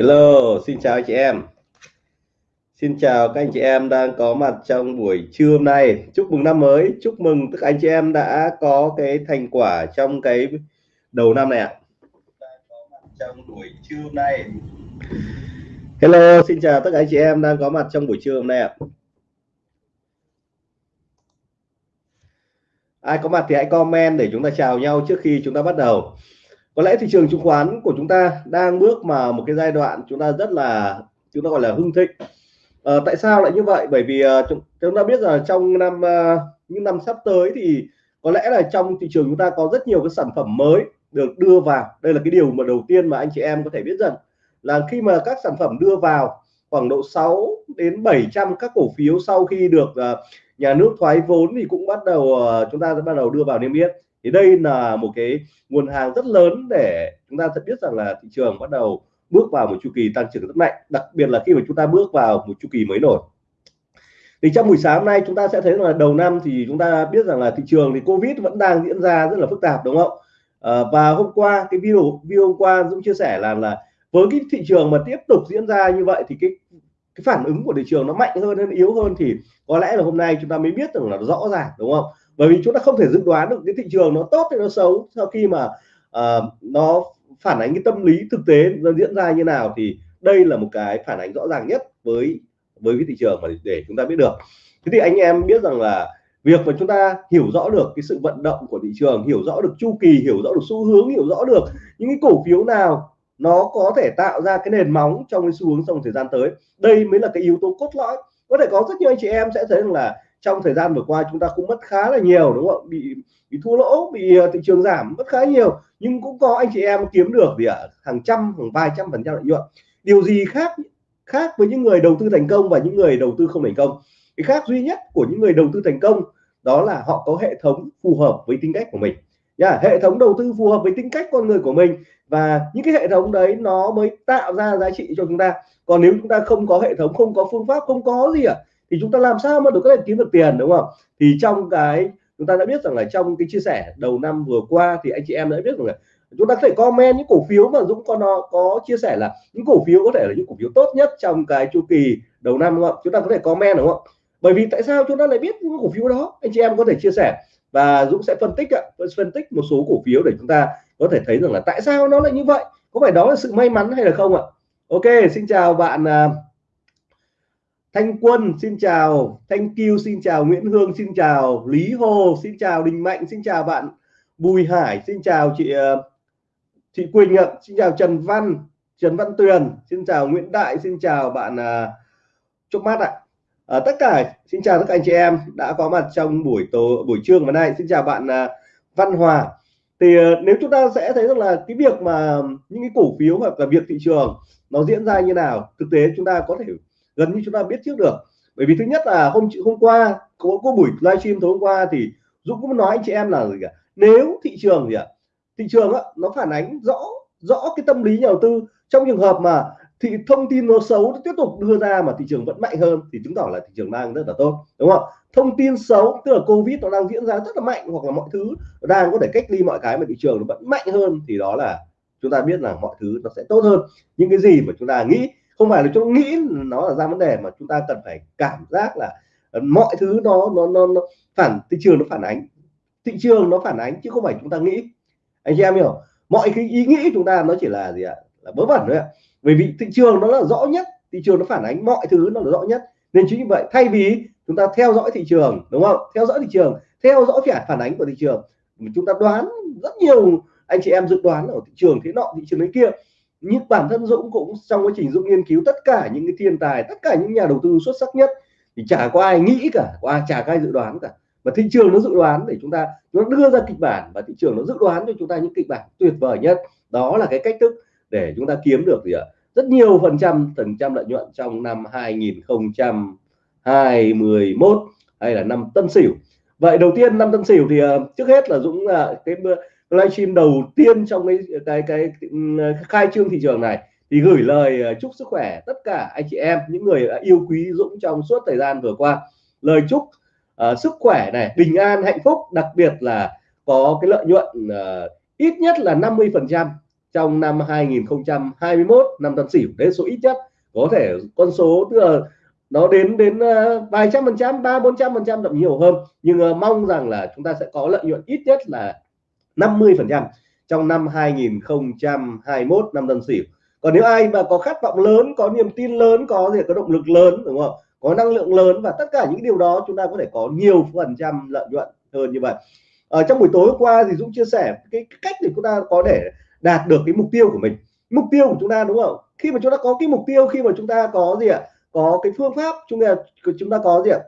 Hello, xin chào anh chị em. Xin chào các anh chị em đang có mặt trong buổi trưa hôm nay. Chúc mừng năm mới, chúc mừng tất cả anh chị em đã có cái thành quả trong cái đầu năm này ạ. Trong buổi trưa hôm nay. Hello, xin chào tất cả anh chị em đang có mặt trong buổi trưa hôm nay ạ. Ai có mặt thì hãy comment để chúng ta chào nhau trước khi chúng ta bắt đầu có lẽ thị trường chứng khoán của chúng ta đang bước vào một cái giai đoạn chúng ta rất là chúng ta gọi là hưng thịnh. À, tại sao lại như vậy? Bởi vì uh, chúng, chúng ta biết là trong năm uh, những năm sắp tới thì có lẽ là trong thị trường chúng ta có rất nhiều cái sản phẩm mới được đưa vào. Đây là cái điều mà đầu tiên mà anh chị em có thể biết dần là khi mà các sản phẩm đưa vào khoảng độ 6 đến 700 các cổ phiếu sau khi được uh, nhà nước thoái vốn thì cũng bắt đầu uh, chúng ta sẽ bắt đầu đưa vào niêm yết thì đây là một cái nguồn hàng rất lớn để chúng ta sẽ biết rằng là thị trường bắt đầu bước vào một chu kỳ tăng trưởng rất mạnh đặc biệt là khi mà chúng ta bước vào một chu kỳ mới nổi. Thì trong buổi sáng hôm nay chúng ta sẽ thấy là đầu năm thì chúng ta biết rằng là thị trường thì covid vẫn đang diễn ra rất là phức tạp đúng không? À, và hôm qua cái video video hôm qua Dũng chia sẻ là là với cái thị trường mà tiếp tục diễn ra như vậy thì cái cái phản ứng của thị trường nó mạnh hơn hay yếu hơn thì có lẽ là hôm nay chúng ta mới biết rằng là rõ ràng đúng không? Bởi vì chúng ta không thể dự đoán được cái thị trường nó tốt hay nó xấu sau khi mà uh, nó phản ánh cái tâm lý thực tế nó diễn ra như nào thì đây là một cái phản ánh rõ ràng nhất với với cái thị trường mà để chúng ta biết được. Thế thì anh em biết rằng là việc mà chúng ta hiểu rõ được cái sự vận động của thị trường hiểu rõ được chu kỳ hiểu rõ được xu hướng hiểu rõ được những cái cổ phiếu nào nó có thể tạo ra cái nền móng trong cái xu hướng trong thời gian tới đây mới là cái yếu tố cốt lõi. Có thể có rất nhiều anh chị em sẽ thấy rằng là trong thời gian vừa qua chúng ta cũng mất khá là nhiều đúng không? Bị bị thua lỗ bị ờ, thị trường giảm mất khá nhiều. Nhưng cũng có anh chị em kiếm được gì ạ? Hàng trăm hàng vài trăm phần trăm lợi nhuận. Điều gì khác khác với những người đầu tư thành công và những người đầu tư không thành công? Cái khác duy nhất của những người đầu tư thành công đó là họ có hệ thống phù hợp với tính cách của mình. Yeah, hệ thống đầu tư phù hợp với tính cách con người của mình và những cái hệ thống đấy nó mới tạo ra giá trị cho chúng ta. Còn nếu chúng ta không có hệ thống không có phương pháp không có gì ạ à, thì chúng ta làm sao mà được có thể kiếm được tiền, đúng không? Thì trong cái, chúng ta đã biết rằng là trong cái chia sẻ đầu năm vừa qua thì anh chị em đã biết rằng là chúng ta có thể comment những cổ phiếu mà Dũng có nó, có chia sẻ là những cổ phiếu có thể là những cổ phiếu tốt nhất trong cái chu kỳ đầu năm, đúng không? Chúng ta có thể comment, đúng không? Bởi vì tại sao chúng ta lại biết những cổ phiếu đó? Anh chị em có thể chia sẻ và Dũng sẽ phân tích phân tích một số cổ phiếu để chúng ta có thể thấy rằng là tại sao nó lại như vậy? Có phải đó là sự may mắn hay là không ạ? Ok, xin chào bạn à, Thanh Quân xin chào Thanh Kiêu xin chào Nguyễn Hương xin chào Lý Hồ xin chào Đình Mạnh xin chào bạn Bùi Hải xin chào chị ờ, chị Quỳnh ạ xin chào Trần Văn Trần Văn Tuyền xin chào Nguyễn Đại xin chào bạn ờ, uh, Trúc Mát ạ. À, tất cả xin chào tất cả anh chị em đã có mặt trong buổi tối buổi trưa ngày nay. Xin chào bạn uh, Văn Hòa. Thì uh, nếu chúng ta sẽ thấy rằng là cái việc mà những cái cổ phiếu hoặc là việc thị trường nó diễn ra như nào thực tế chúng ta có thể gần như chúng ta biết trước được. Bởi vì thứ nhất là hôm hôm qua có, có buổi livestream tối hôm qua thì Dũng cũng nói anh chị em là gì cả nếu thị trường gì ạ? Thị trường á, nó phản ánh rõ rõ cái tâm lý nhà đầu tư. Trong trường hợp mà thì thông tin nó xấu nó tiếp tục đưa ra mà thị trường vẫn mạnh hơn thì chứng tỏ là thị trường đang rất là tốt đúng không? Thông tin xấu tức là covid nó đang diễn ra rất là mạnh hoặc là mọi thứ đang có thể cách ly mọi cái mà thị trường nó vẫn mạnh hơn thì đó là chúng ta biết là mọi thứ nó sẽ tốt hơn. Những cái gì mà chúng ta nghĩ không phải là chúng nghĩ nó là ra vấn đề mà chúng ta cần phải cảm giác là ờ, mọi thứ nó nó nó, nó phản thị trường nó phản ánh. Thị trường nó phản ánh chứ không phải chúng ta nghĩ. Anh chị em hiểu mọi cái ý nghĩ chúng ta nó chỉ là gì ạ? Là vớ vẩn thôi ạ. Bởi vì thị trường nó là rõ nhất thị trường nó phản ánh mọi thứ nó là rõ nhất. Nên chính như vậy thay vì chúng ta theo dõi thị trường đúng không? Theo dõi thị trường theo dõi phản phản ánh của thị trường chúng ta đoán rất nhiều anh chị em dự đoán ở thị trường thế nọ thị trường đấy kia nhưng bản thân Dũng cũng trong quá trình Dũng nghiên cứu tất cả những cái thiên tài tất cả những nhà đầu tư xuất sắc nhất thì chả có ai nghĩ cả qua chả có ai dự đoán cả. Mà thị trường nó dự đoán để chúng ta nó đưa ra kịch bản và thị trường nó dự đoán cho chúng ta những kịch bản tuyệt vời nhất. Đó là cái cách thức để chúng ta kiếm được gì ạ? Rất nhiều phần trăm phần trăm lợi nhuận trong năm 2021 hay là năm Tân Sửu. Vậy đầu tiên năm Tân Sửu thì uh, trước hết là Dũng uh, cái livestream đầu tiên trong cái cái cái, cái khai trương thị trường này thì gửi lời ờ, chúc sức khỏe tất cả anh chị em những người đã yêu quý Dũng trong suốt thời gian vừa qua. Lời chúc uh, sức khỏe này bình an hạnh phúc đặc biệt là có cái lợi nhuận uh, ít nhất là 50 phần trăm trong năm 2021 năm tân sửu đấy số ít nhất có thể con số tức là nó đến đến uh, vài trăm phần trăm ba bốn trăm phần trăm thậm nhiều hơn. Nhưng uh, mong rằng là chúng ta sẽ có lợi nhuận ít nhất là 50 phần trăm trong năm 2021 năm tân sửu. Còn nếu ai mà có khát vọng lớn, có niềm tin lớn, có gì, có động lực lớn, đúng không? Có năng lượng lớn và tất cả những điều đó chúng ta có thể có nhiều phần trăm lợi nhuận hơn như vậy. Ở trong buổi tối hôm qua thì Dũng chia sẻ cái cách để chúng ta có để đạt được cái mục tiêu của mình. Mục tiêu của chúng ta, đúng không? Khi mà chúng ta có cái mục tiêu, khi mà chúng ta có gì ạ? Có cái phương pháp, chúng ta chúng ta có gì ạ?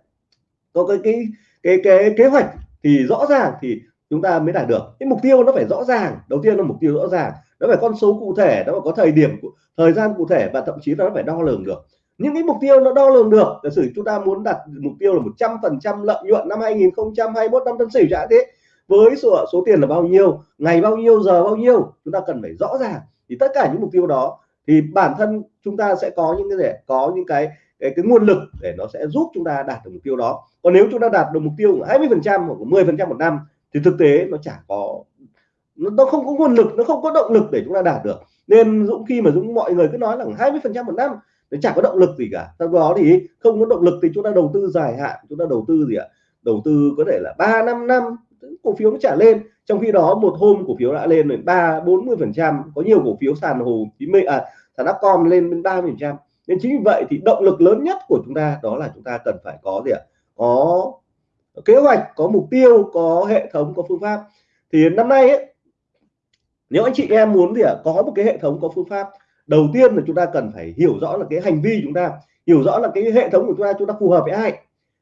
Có cái cái cái cái kế hoạch thì rõ ràng thì chúng ta mới đạt được. Cái mục tiêu nó phải rõ ràng. Đầu tiên là mục tiêu rõ ràng. Nó phải con số cụ thể nó phải có thời điểm thời gian cụ thể và thậm chí nó phải đo lường được. Những cái mục tiêu nó đo lường được giả sử chúng ta muốn đặt mục tiêu là 100 phần trăm lợi nhuận năm 2021 năm tân sửu chẳng thế với số số tiền là bao nhiêu ngày bao nhiêu giờ bao nhiêu chúng ta cần phải rõ ràng. Thì tất cả những mục tiêu đó thì bản thân chúng ta sẽ có những cái để có những cái cái, cái nguồn lực để nó sẽ giúp chúng ta đạt được mục tiêu đó. Còn nếu chúng ta đạt được mục tiêu 20 phần trăm hoặc 10 phần trăm một năm thì thực tế nó chả có, nó không có nguồn lực, nó không có động lực để chúng ta đạt được. Nên Dũng, khi mà Dũng, mọi người cứ nói là 20 phần trăm một năm, nó chẳng có động lực gì cả. Sau đó thì không có động lực thì chúng ta đầu tư dài hạn, chúng ta đầu tư gì ạ? Đầu tư có thể là ba năm năm, cổ phiếu nó trả lên. Trong khi đó một hôm cổ phiếu đã lên đến ba bốn mươi phần trăm, có nhiều cổ phiếu sàn hồ chí minh à sàn upcom lên đến ba phần trăm. Nên chính vì vậy thì động lực lớn nhất của chúng ta đó là chúng ta cần phải có gì ạ? Có kế hoạch có mục tiêu có hệ thống có phương pháp. Thì năm nay ấy, nếu anh chị em muốn thì có một cái hệ thống có phương pháp. Đầu tiên là chúng ta cần phải hiểu rõ là cái hành vi chúng ta hiểu rõ là cái hệ thống của chúng ta chúng ta phù hợp với ai.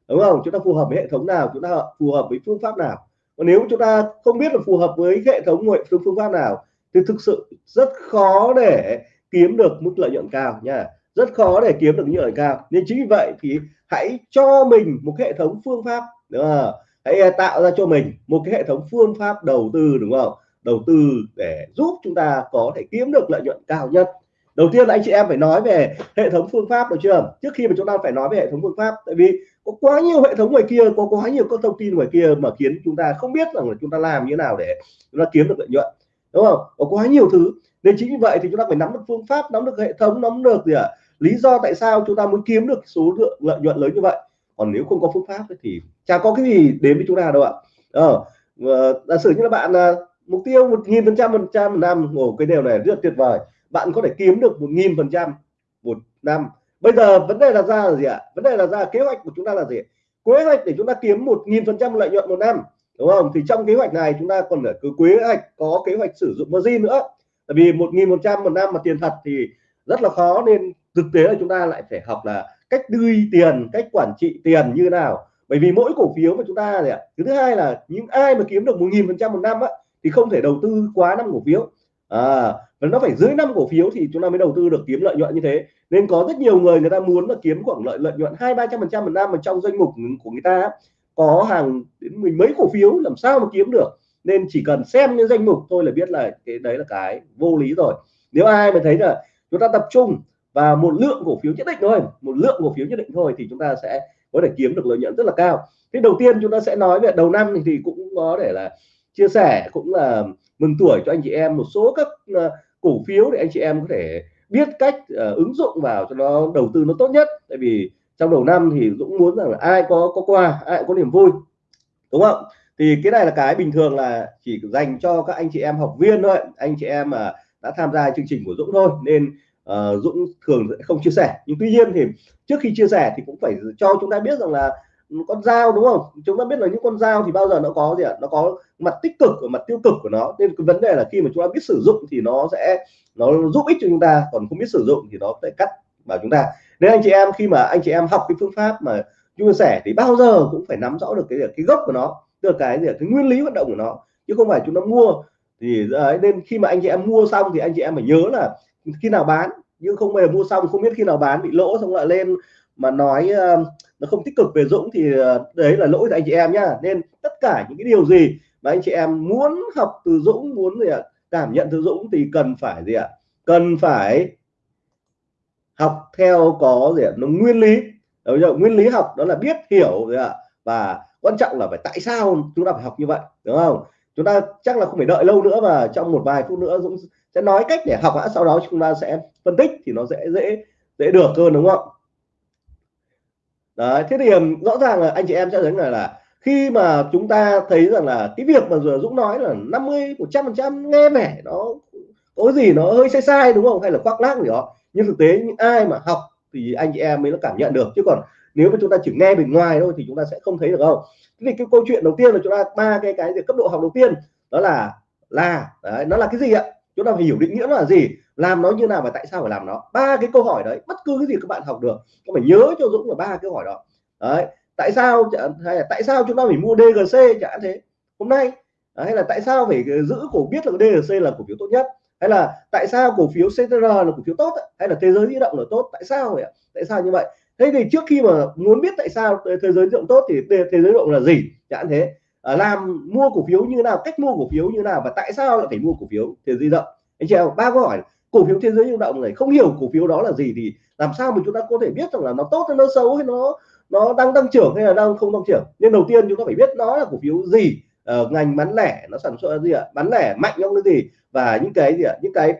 Đúng không? Chúng ta phù hợp với hệ thống nào chúng ta phù hợp với phương pháp nào. Còn nếu chúng ta không biết là phù hợp với hệ thống ngoại phương phương pháp nào thì thực sự rất khó để kiếm được mức lợi nhuận cao nha. Rất khó để kiếm được lợi nhuận cao. Nên chính vì vậy thì hãy cho mình một hệ thống phương pháp đúng không? hãy à, tạo ra cho mình một cái hệ thống phương pháp đầu tư, đúng không? Đầu tư để giúp chúng ta có thể kiếm được lợi nhuận cao nhất. Đầu tiên là anh chị em phải nói về hệ thống phương pháp được chưa? Trước khi mà chúng ta phải nói về hệ thống phương pháp, tại vì có quá nhiều hệ thống ngoài kia, có quá nhiều các thông tin ngoài kia mà khiến chúng ta không biết rằng là chúng ta làm như thế nào để chúng ta kiếm được lợi nhuận, đúng không? Có quá nhiều thứ. Nên chính vì vậy thì chúng ta phải nắm được phương pháp, nắm được hệ thống, nắm được gì ạ? À? lý do tại sao chúng ta muốn kiếm được số lượng, lợi nhuận lớn như vậy còn nếu không có phương pháp thì chả có cái gì đến với chúng ta đâu ạ. Ờ, ờ giả sử như là bạn ờ, mục tiêu một nghìn phần trăm phần trăm một năm ồ cái điều này rất tuyệt vời. Bạn có thể kiếm được một nghìn phần trăm một năm. Bây giờ vấn đề là ra là gì ạ? Vấn đề là ra kế hoạch của chúng ta là gì? Kế hoạch để chúng ta kiếm một nghìn phần trăm lợi nhuận một năm đúng không? Thì trong kế hoạch này chúng ta còn phải cứ kế hoạch có kế hoạch sử dụng margin nữa. Tại vì một nghìn một trăm một năm mà tiền thật thì rất là khó nên thực tế là chúng ta lại phải học là cách đưa tiền cách quản trị tiền như nào. Bởi vì mỗi cổ phiếu mà chúng ta này thứ hai là những ai mà kiếm được một nghìn phần trăm một năm á, thì không thể đầu tư quá năm cổ phiếu. À, và nó phải dưới năm cổ phiếu thì chúng ta mới đầu tư được kiếm lợi nhuận như thế. Nên có rất nhiều người người ta muốn là kiếm khoảng lợi lợi nhuận hai ba trăm phần trăm một năm mà trong danh mục của người ta có hàng đến mình mấy cổ phiếu làm sao mà kiếm được? Nên chỉ cần xem những danh mục thôi là biết là cái đấy là cái vô lý rồi. Nếu ai mà thấy là chúng ta tập trung và một lượng cổ phiếu nhất định thôi một lượng cổ phiếu nhất định thôi thì chúng ta sẽ có thể kiếm được lợi nhuận rất là cao. Thế đầu tiên chúng ta sẽ nói về đầu năm thì cũng có thể là chia sẻ cũng là mừng tuổi cho anh chị em. Một số các ờ, cổ phiếu để anh chị em có thể biết cách uh, ứng dụng vào cho nó đầu tư nó tốt nhất. Tại vì trong đầu năm thì Dũng muốn rằng là ai có có quà ai có niềm vui đúng không? Thì cái này là cái bình thường là chỉ dành cho các anh chị em học viên thôi. Anh chị em mà đã tham gia chương trình của Dũng thôi nên uh, Dũng thường sẽ không chia sẻ. Nhưng tuy nhiên thì trước khi chia sẻ thì cũng phải cho chúng ta biết rằng là ừ, con dao đúng không? Chúng ta biết là những con dao thì bao giờ nó có gì ạ? Nó có mặt tích cực và mặt tiêu cực của nó. Nên cái vấn đề là khi mà chúng ta biết sử dụng thì nó sẽ nó giúp ích cho chúng ta. Còn không biết sử dụng thì nó sẽ cắt vào chúng ta. Nên anh chị em khi mà anh chị em học cái phương pháp mà chia sẻ thì bao giờ cũng phải nắm rõ được cái cái gốc của nó được cái gì cái nguyên lý hoạt động của nó. Chứ không phải chúng ta mua thì đấy, nên khi mà anh chị em mua xong thì anh chị em phải nhớ là khi nào bán? Nhưng không bao giờ mua xong không biết khi nào bán bị lỗ xong lại lên mà nói uh, nó không tích cực về Dũng thì uh, đấy là lỗi của anh chị em nhá. Nên tất cả những cái điều gì mà anh chị em muốn học từ Dũng muốn gì ạ cảm nhận từ Dũng thì cần phải gì ạ? Cần phải học theo có gì ạ? Nó nguyên lý. Đúng giờ nguyên lý học đó là biết hiểu rồi ạ? Và quan trọng là phải tại sao chúng ta phải học như vậy đúng không? Chúng ta chắc là không phải đợi lâu nữa và trong một vài phút nữa Dũng sẽ nói cách để học đã sau đó chúng ta sẽ phân tích thì nó sẽ dễ dễ được hơn, đúng không? Đấy, thế thì rõ ràng là anh chị em sẽ thấy là là khi mà chúng ta thấy rằng là cái việc mà vừa Dũng nói là 50 100 phần trăm nghe vẻ nó, có gì nó hơi sai sai, đúng không? Hay là khoác lác gì đó. Nhưng thực tế, những ai mà học thì anh chị em mới nó cảm nhận được. Chứ còn nếu mà chúng ta chỉ nghe bên ngoài thôi thì chúng ta sẽ không thấy được không thế thì cái câu chuyện đầu tiên là chúng ta ba cái cái cấp độ học đầu tiên đó là là đấy, nó là cái gì ạ? Chúng ta phải hiểu định nghĩa nó là gì làm nó như nào và tại sao phải làm nó. Ba cái câu hỏi đấy bất cứ cái gì các bạn học được các phải nhớ cho Dũng là ba câu hỏi đó. Đấy tại sao hay là tại sao chúng ta phải mua DGC chẳng thế? Hôm nay hay là tại sao phải giữ cổ biết là DGC là cổ phiếu tốt nhất? Hay là tại sao cổ phiếu CTR là cổ phiếu tốt hay là thế giới di động là tốt? Tại sao vậy tại sao như vậy? Thế thì trước khi mà muốn biết tại sao thế giới di động tốt thì thế giới di động là gì? Chẳng thế. À, làm mua cổ phiếu như nào cách mua cổ phiếu như nào và tại sao lại phải mua cổ phiếu thế giới di động? Anh chị em ba câu hỏi. Cổ phiếu thế giới di động này không hiểu cổ phiếu đó là gì thì làm sao mà chúng ta có thể biết rằng là nó tốt hay nó xấu hay nó nó đang tăng trưởng hay là đang không tăng trưởng? Nên đầu tiên chúng ta phải biết nó là cổ phiếu gì. Uh, ngành bán lẻ nó sản xuất gì ạ? Bán lẻ mạnh trong cái gì? Và những cái gì ạ? Những cái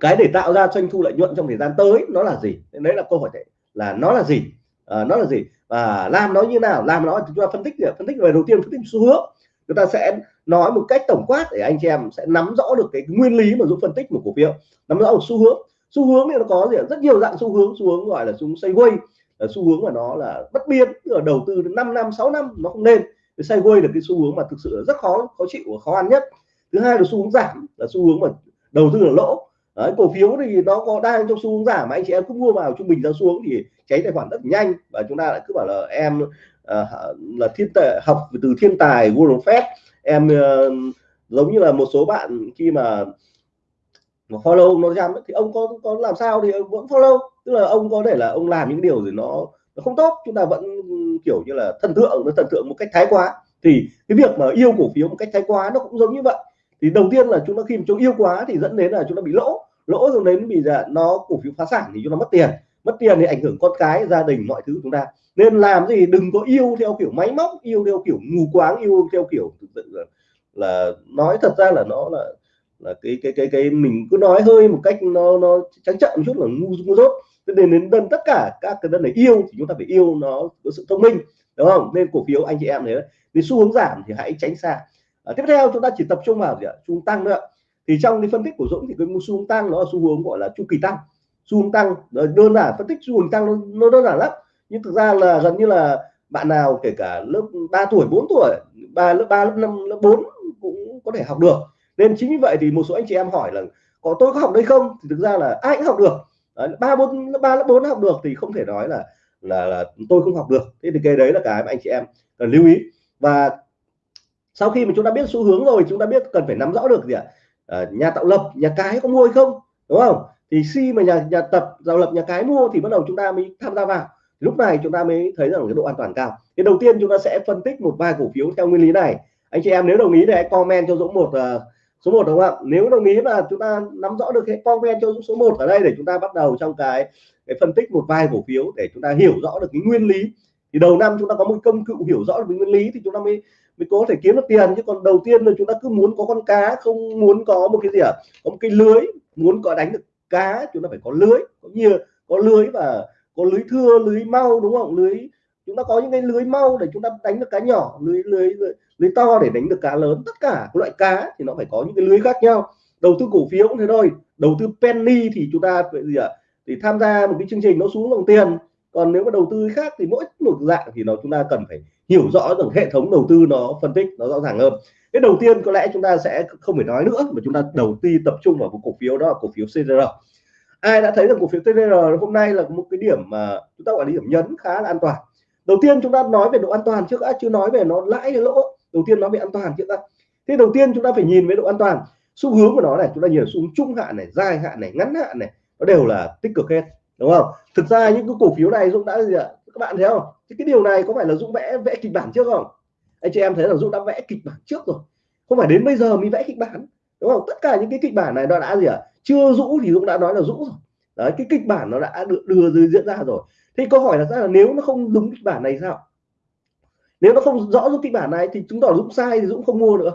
cái để tạo ra doanh thu lợi nhuận trong thời gian tới nó là gì? Đấy là câu hỏi đấy là nó là gì? À, nó là gì? Và làm nó như nào? Làm nó chúng ta phân tích phân tích về đầu tiên phân tích xu hướng. Chúng ta sẽ nói một cách tổng quát để anh chị em sẽ nắm rõ được cái nguyên lý mà giúp phân tích một cổ phiếu. Nắm rõ một xu hướng. Xu hướng thì nó có gì rất nhiều dạng xu hướng. Xu hướng gọi là xu hướng sideways. Là xu hướng mà nó là bất biến. Ở đầu tư 5 năm 6 năm nó không lên. Sideways là cái xu hướng mà thực sự rất khó khó chịu và khó ăn nhất thứ hai là xu hướng giảm là xu hướng mà đầu tư là lỗ. Đấy, cổ phiếu thì nó có đang trong xu hướng giảm mà anh chị em cứ mua vào trung bình ra xuống thì cháy tài khoản rất nhanh. Và chúng ta lại cứ bảo là em uh, là thiên tài học từ thiên tài Warren Buffett. Em uh, giống như là một số bạn khi mà mà follow nó chăm thì ông có có làm sao thì vẫn follow. Tức là ông có thể là ông làm những điều gì nó nó không tốt chúng ta vẫn ừ, kiểu như là thần tượng nó thần tượng một cách thái quá. Thì cái việc mà yêu cổ phiếu một cách thái quá nó cũng giống như vậy thì đầu tiên là chúng ta khi mà chúng yêu quá thì dẫn đến là chúng ta bị lỗ. Lỗ rồi đến bị là nó cổ phiếu phá sản thì chúng ta mất tiền. Mất tiền thì ảnh hưởng con cái gia đình mọi thứ chúng ta. Nên làm gì? Đừng có yêu theo kiểu máy móc yêu theo kiểu mù quáng yêu theo kiểu là, là nói thật ra là nó là là cái cái cái cái mình cứ nói hơi một cách nó nó trắng trợn một chút là ngu ngu dốt. Nên đến đơn tất cả các cái đơn này yêu thì chúng ta phải yêu nó có sự thông minh đúng không? Nên cổ phiếu anh chị em thế vì xu hướng giảm thì hãy tránh xa à, tiếp theo chúng ta chỉ tập trung vào gì ạ? Xu tăng nữa thì trong cái phân tích của Dũng thì cái xu hướng tăng nó là xu hướng gọi là chu kỳ tăng. Xu hướng tăng đơn giản phân tích xu hướng tăng nó, nó đơn giản lắm. Nhưng thực ra là gần như là bạn nào kể cả lớp 3 tuổi 4 tuổi ba lớp 3 lớp 5 lớp 4 cũng có thể học được. Nên chính vì vậy thì một số anh chị em hỏi là có tôi có học đây không? Thì thực ra là ai cũng học được. Ba bốn ba lớp bốn học được thì không thể nói là là, là tôi không học được. Thế thì cái đấy là cái mà anh chị em cần lưu ý. Và sau khi mà chúng ta biết xu hướng rồi chúng ta biết cần phải nắm rõ được gì ạ à, nhà tạo lập nhà cái có mua hay không đúng không thì khi mà nhà nhà tập tạo lập nhà cái mua thì bắt đầu chúng ta mới tham gia vào lúc này chúng ta mới thấy rằng cái độ an toàn cao thì đầu tiên chúng ta sẽ phân tích một vài cổ phiếu theo nguyên lý này anh chị em nếu đồng ý thì hãy comment cho dũng một uh, số 1 đúng không ạ nếu đồng ý là chúng ta nắm rõ được cái comment cho dũng số 1 ở đây để chúng ta bắt đầu trong cái cái phân tích một vài cổ phiếu để chúng ta hiểu rõ được cái nguyên lý thì đầu năm chúng ta có một công cụ hiểu rõ được cái nguyên lý thì chúng ta mới mới có thể kiếm được tiền. Chứ còn đầu tiên là chúng ta cứ muốn có con cá không muốn có một cái gì à? Có một cái lưới muốn có đánh được cá chúng ta phải có lưới. Có nhiều có lưới và có lưới thưa lưới mau đúng không? Lưới chúng ta có những cái lưới mau để chúng ta đánh được cá nhỏ lưới lưới lưới, lưới to để đánh được cá lớn. Tất cả các loại cá thì nó phải có những cái lưới khác nhau. Đầu tư cổ phiếu cũng thế thôi. Đầu tư penny thì chúng ta phải gì ạ à? thì tham gia một cái chương trình nó xuống dòng tiền còn nếu mà đầu tư khác thì mỗi một dạng thì nó chúng ta cần phải hiểu rõ rằng hệ thống đầu tư nó phân tích, nó rõ ràng hơn. Cái đầu tiên có lẽ chúng ta sẽ không phải nói nữa, mà chúng ta đầu tư tập trung vào một cổ phiếu, đó là cổ phiếu CDR ai đã thấy rằng cổ phiếu CDR hôm nay là một cái điểm mà chúng ta gọi là điểm nhấn khá là an toàn. Đầu tiên chúng ta nói về độ an toàn trước đã chưa nói về nó lãi hay lỗ, đầu tiên nói về an toàn trước đã. Thế đầu tiên chúng ta phải nhìn về độ an toàn. Xu hướng của nó này, chúng ta nhìn xu hướng trung hạn này, dài hạn này, ngắn hạn này, nó đều là tích cực hết đúng không? Thực ra những cái cổ phiếu này dũng đã gì ạ? Các bạn thấy không? Thì cái điều này có phải là dũng vẽ vẽ kịch bản trước không? Anh chị em thấy là dũng đã vẽ kịch bản trước rồi. Không phải đến bây giờ mới vẽ kịch bản. Đúng không? Tất cả những cái kịch bản này nó đã gì ạ? À? chưa rũ thì dũng đã nói là rũ rồi. Đấy cái kịch bản nó đã được đưa, đưa diễn ra rồi. Thì câu hỏi là ra là nếu nó không đúng kịch bản này sao? Nếu nó không rõ giúp kịch bản này thì chúng tỏ dũng sai thì dũng không mua nữa.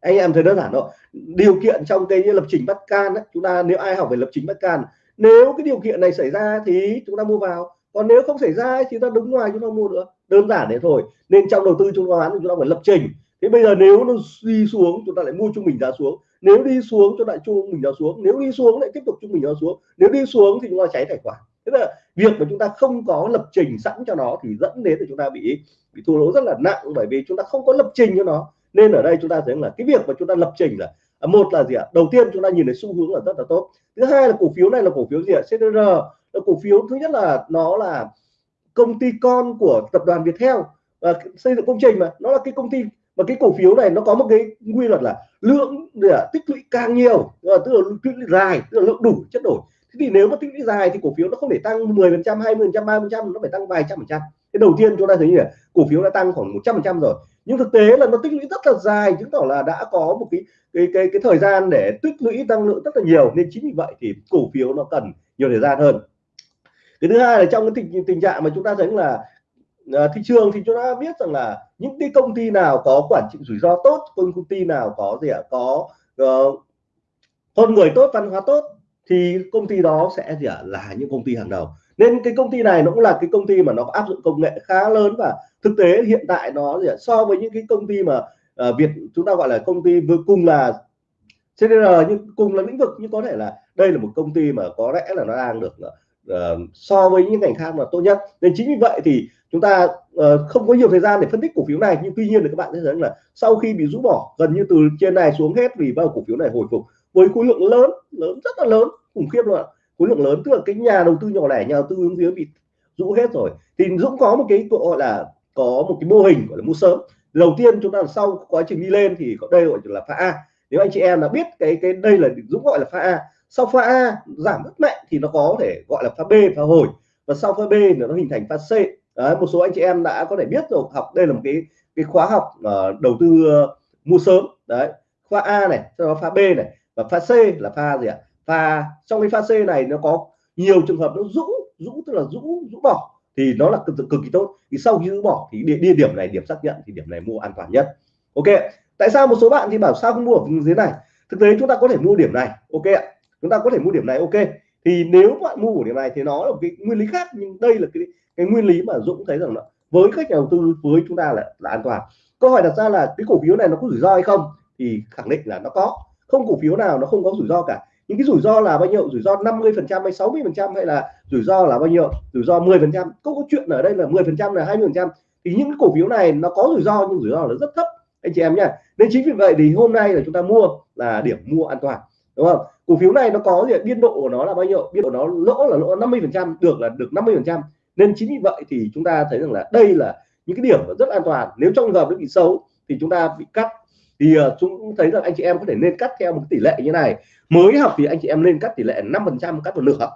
Anh em thấy đơn giản thôi. Điều kiện trong cái lập trình bắt can ấy, chúng ta nếu ai học về lập trình bắt can nếu cái điều kiện này xảy ra thì chúng ta mua vào còn nếu không xảy ra thì ta đứng ngoài chúng ta mua nữa đơn giản thế thôi nên trong đầu tư chứng khoán chúng ta phải lập trình thế bây giờ nếu nó đi xuống chúng ta lại mua trung bình giá xuống nếu đi xuống chúng lại trung bình giá xuống nếu đi xuống lại tiếp tục trung bình giá xuống nếu đi xuống thì chúng ta cháy tài khoản thế là việc mà chúng ta không có lập trình sẵn cho nó thì dẫn đến là chúng ta bị bị thua lỗ rất là nặng bởi vì chúng ta không có lập trình cho nó nên ở đây chúng ta thấy là cái việc mà chúng ta lập trình là một là gì ạ? Đầu tiên chúng ta nhìn thấy xu hướng là rất là tốt. Thứ hai là cổ phiếu này là cổ phiếu gì ạ? CDR là cổ phiếu thứ nhất là nó là công ty con của tập đoàn Viettel và xây dựng công trình mà. Nó là cái công ty và cái cổ phiếu này nó có một cái quy luật là lượng để tích lũy càng nhiều, tức là tích lũy dài, tức là lượng đủ, chất đổi. Thế thì nếu mà tích lũy dài thì cổ phiếu nó không thể tăng 10 phần trăm 20 phần trăm 30 phần trăm, nó phải tăng vài trăm phần trăm. Cái đầu tiên chúng ta thấy như là cổ phiếu đã tăng khoảng 100 phần trăm rồi nhưng thực tế là nó tích lũy rất là dài chứng tỏ là đã có một cái cái cái cái thời gian để tích lũy tăng lượng rất là nhiều. Nên chính vì vậy thì cổ phiếu nó cần nhiều thời gian hơn. Cái thứ hai là trong cái tình tình trạng mà chúng ta thấy là à, thị trường thì chúng ta biết rằng là những cái công ty nào có quản trị rủi ro tốt công ty nào có gì ạ? Có uh, con người tốt văn hóa tốt thì công ty đó sẽ gì ạ? Là những công ty hàng đầu nên cái công ty này nó cũng là cái công ty mà nó áp dụng công nghệ khá lớn và thực tế hiện tại nó so với những cái công ty mà uh, Việt chúng ta gọi là công ty vừa cùng là CDR nhưng cùng là lĩnh vực nhưng có thể là đây là một công ty mà có lẽ là nó đang được uh, so với những ngành khác mà tốt nhất. Nên chính vì vậy thì chúng ta uh, không có nhiều thời gian để phân tích cổ phiếu này nhưng tuy nhiên là các bạn thấy rằng là sau khi bị rũ bỏ gần như từ trên này xuống hết vì bao cổ phiếu này hồi phục với khối lượng lớn lớn rất là lớn khủng khiếp luôn ạ khối lượng lớn tức là cái nhà đầu tư nhỏ lẻ nhà đầu tư hướng dưới bị rũ hết rồi. Thì Dũng có một cái gọi là có một cái mô hình gọi là mua sớm. Đầu tiên chúng ta sau quá trình đi lên thì có đây gọi là pha A. Nếu anh chị em đã biết cái cái đây là Dũng gọi là pha A. Sau pha A giảm rất mạnh thì nó có thể gọi là pha B pha hồi. Và sau pha B nó hình thành pha C. Đấy, một số anh chị em đã có thể biết rồi học đây là một cái cái khóa học uh, đầu tư uh, mua sớm. Đấy pha A này sau đó pha B này. Và pha C là pha gì ạ? Và trong cái pha C này nó có nhiều trường hợp nó rũ rũ tức là rũ rũ bỏ thì nó là cực, cực kỳ tốt. Thì sau khi rũ bỏ thì địa, địa điểm này điểm xác nhận thì điểm này mua an toàn nhất. Ok tại sao một số bạn thì bảo sao không mua ở dưới này? Thực tế chúng ta có thể mua điểm này ok ạ. Chúng ta có thể mua điểm này ok. Thì nếu bạn mua ở điểm này thì nó là một cái nguyên lý khác nhưng đây là cái cái nguyên lý mà Dũng thấy rằng là với các nhà đầu tư với chúng ta là, là an toàn. Câu hỏi đặt ra là cái cổ phiếu này nó có rủi ro hay không? Thì khẳng định là nó có. Không cổ phiếu nào nó không có rủi ro cả những cái rủi ro là bao nhiêu? Rủi ro 50 phần trăm hay 60 phần trăm hay là rủi ro là bao nhiêu? Rủi ro 10 phần trăm. Có chuyện ở đây là 10 phần trăm là 20 phần trăm. Thì những cổ phiếu này nó có rủi ro, nhưng rủi ro là rất thấp. Anh chị em nhé nên chính vì vậy thì hôm nay là chúng ta mua là điểm mua an toàn, đúng không? Cổ phiếu này nó có gì? Biên độ của nó là bao nhiêu? Biên độ nó lỗ là lỗ 50 phần trăm, được là được 50 phần trăm. Nên chính vì vậy thì chúng ta thấy rằng là đây là những cái điểm rất an toàn. Nếu trong trường hợp nó bị xấu thì chúng ta bị cắt thì uh, chúng thấy rằng anh chị em có thể nên cắt theo một tỷ lệ như này. Mới học thì anh chị em nên cắt tỷ lệ 5 phần trăm cắt một nửa.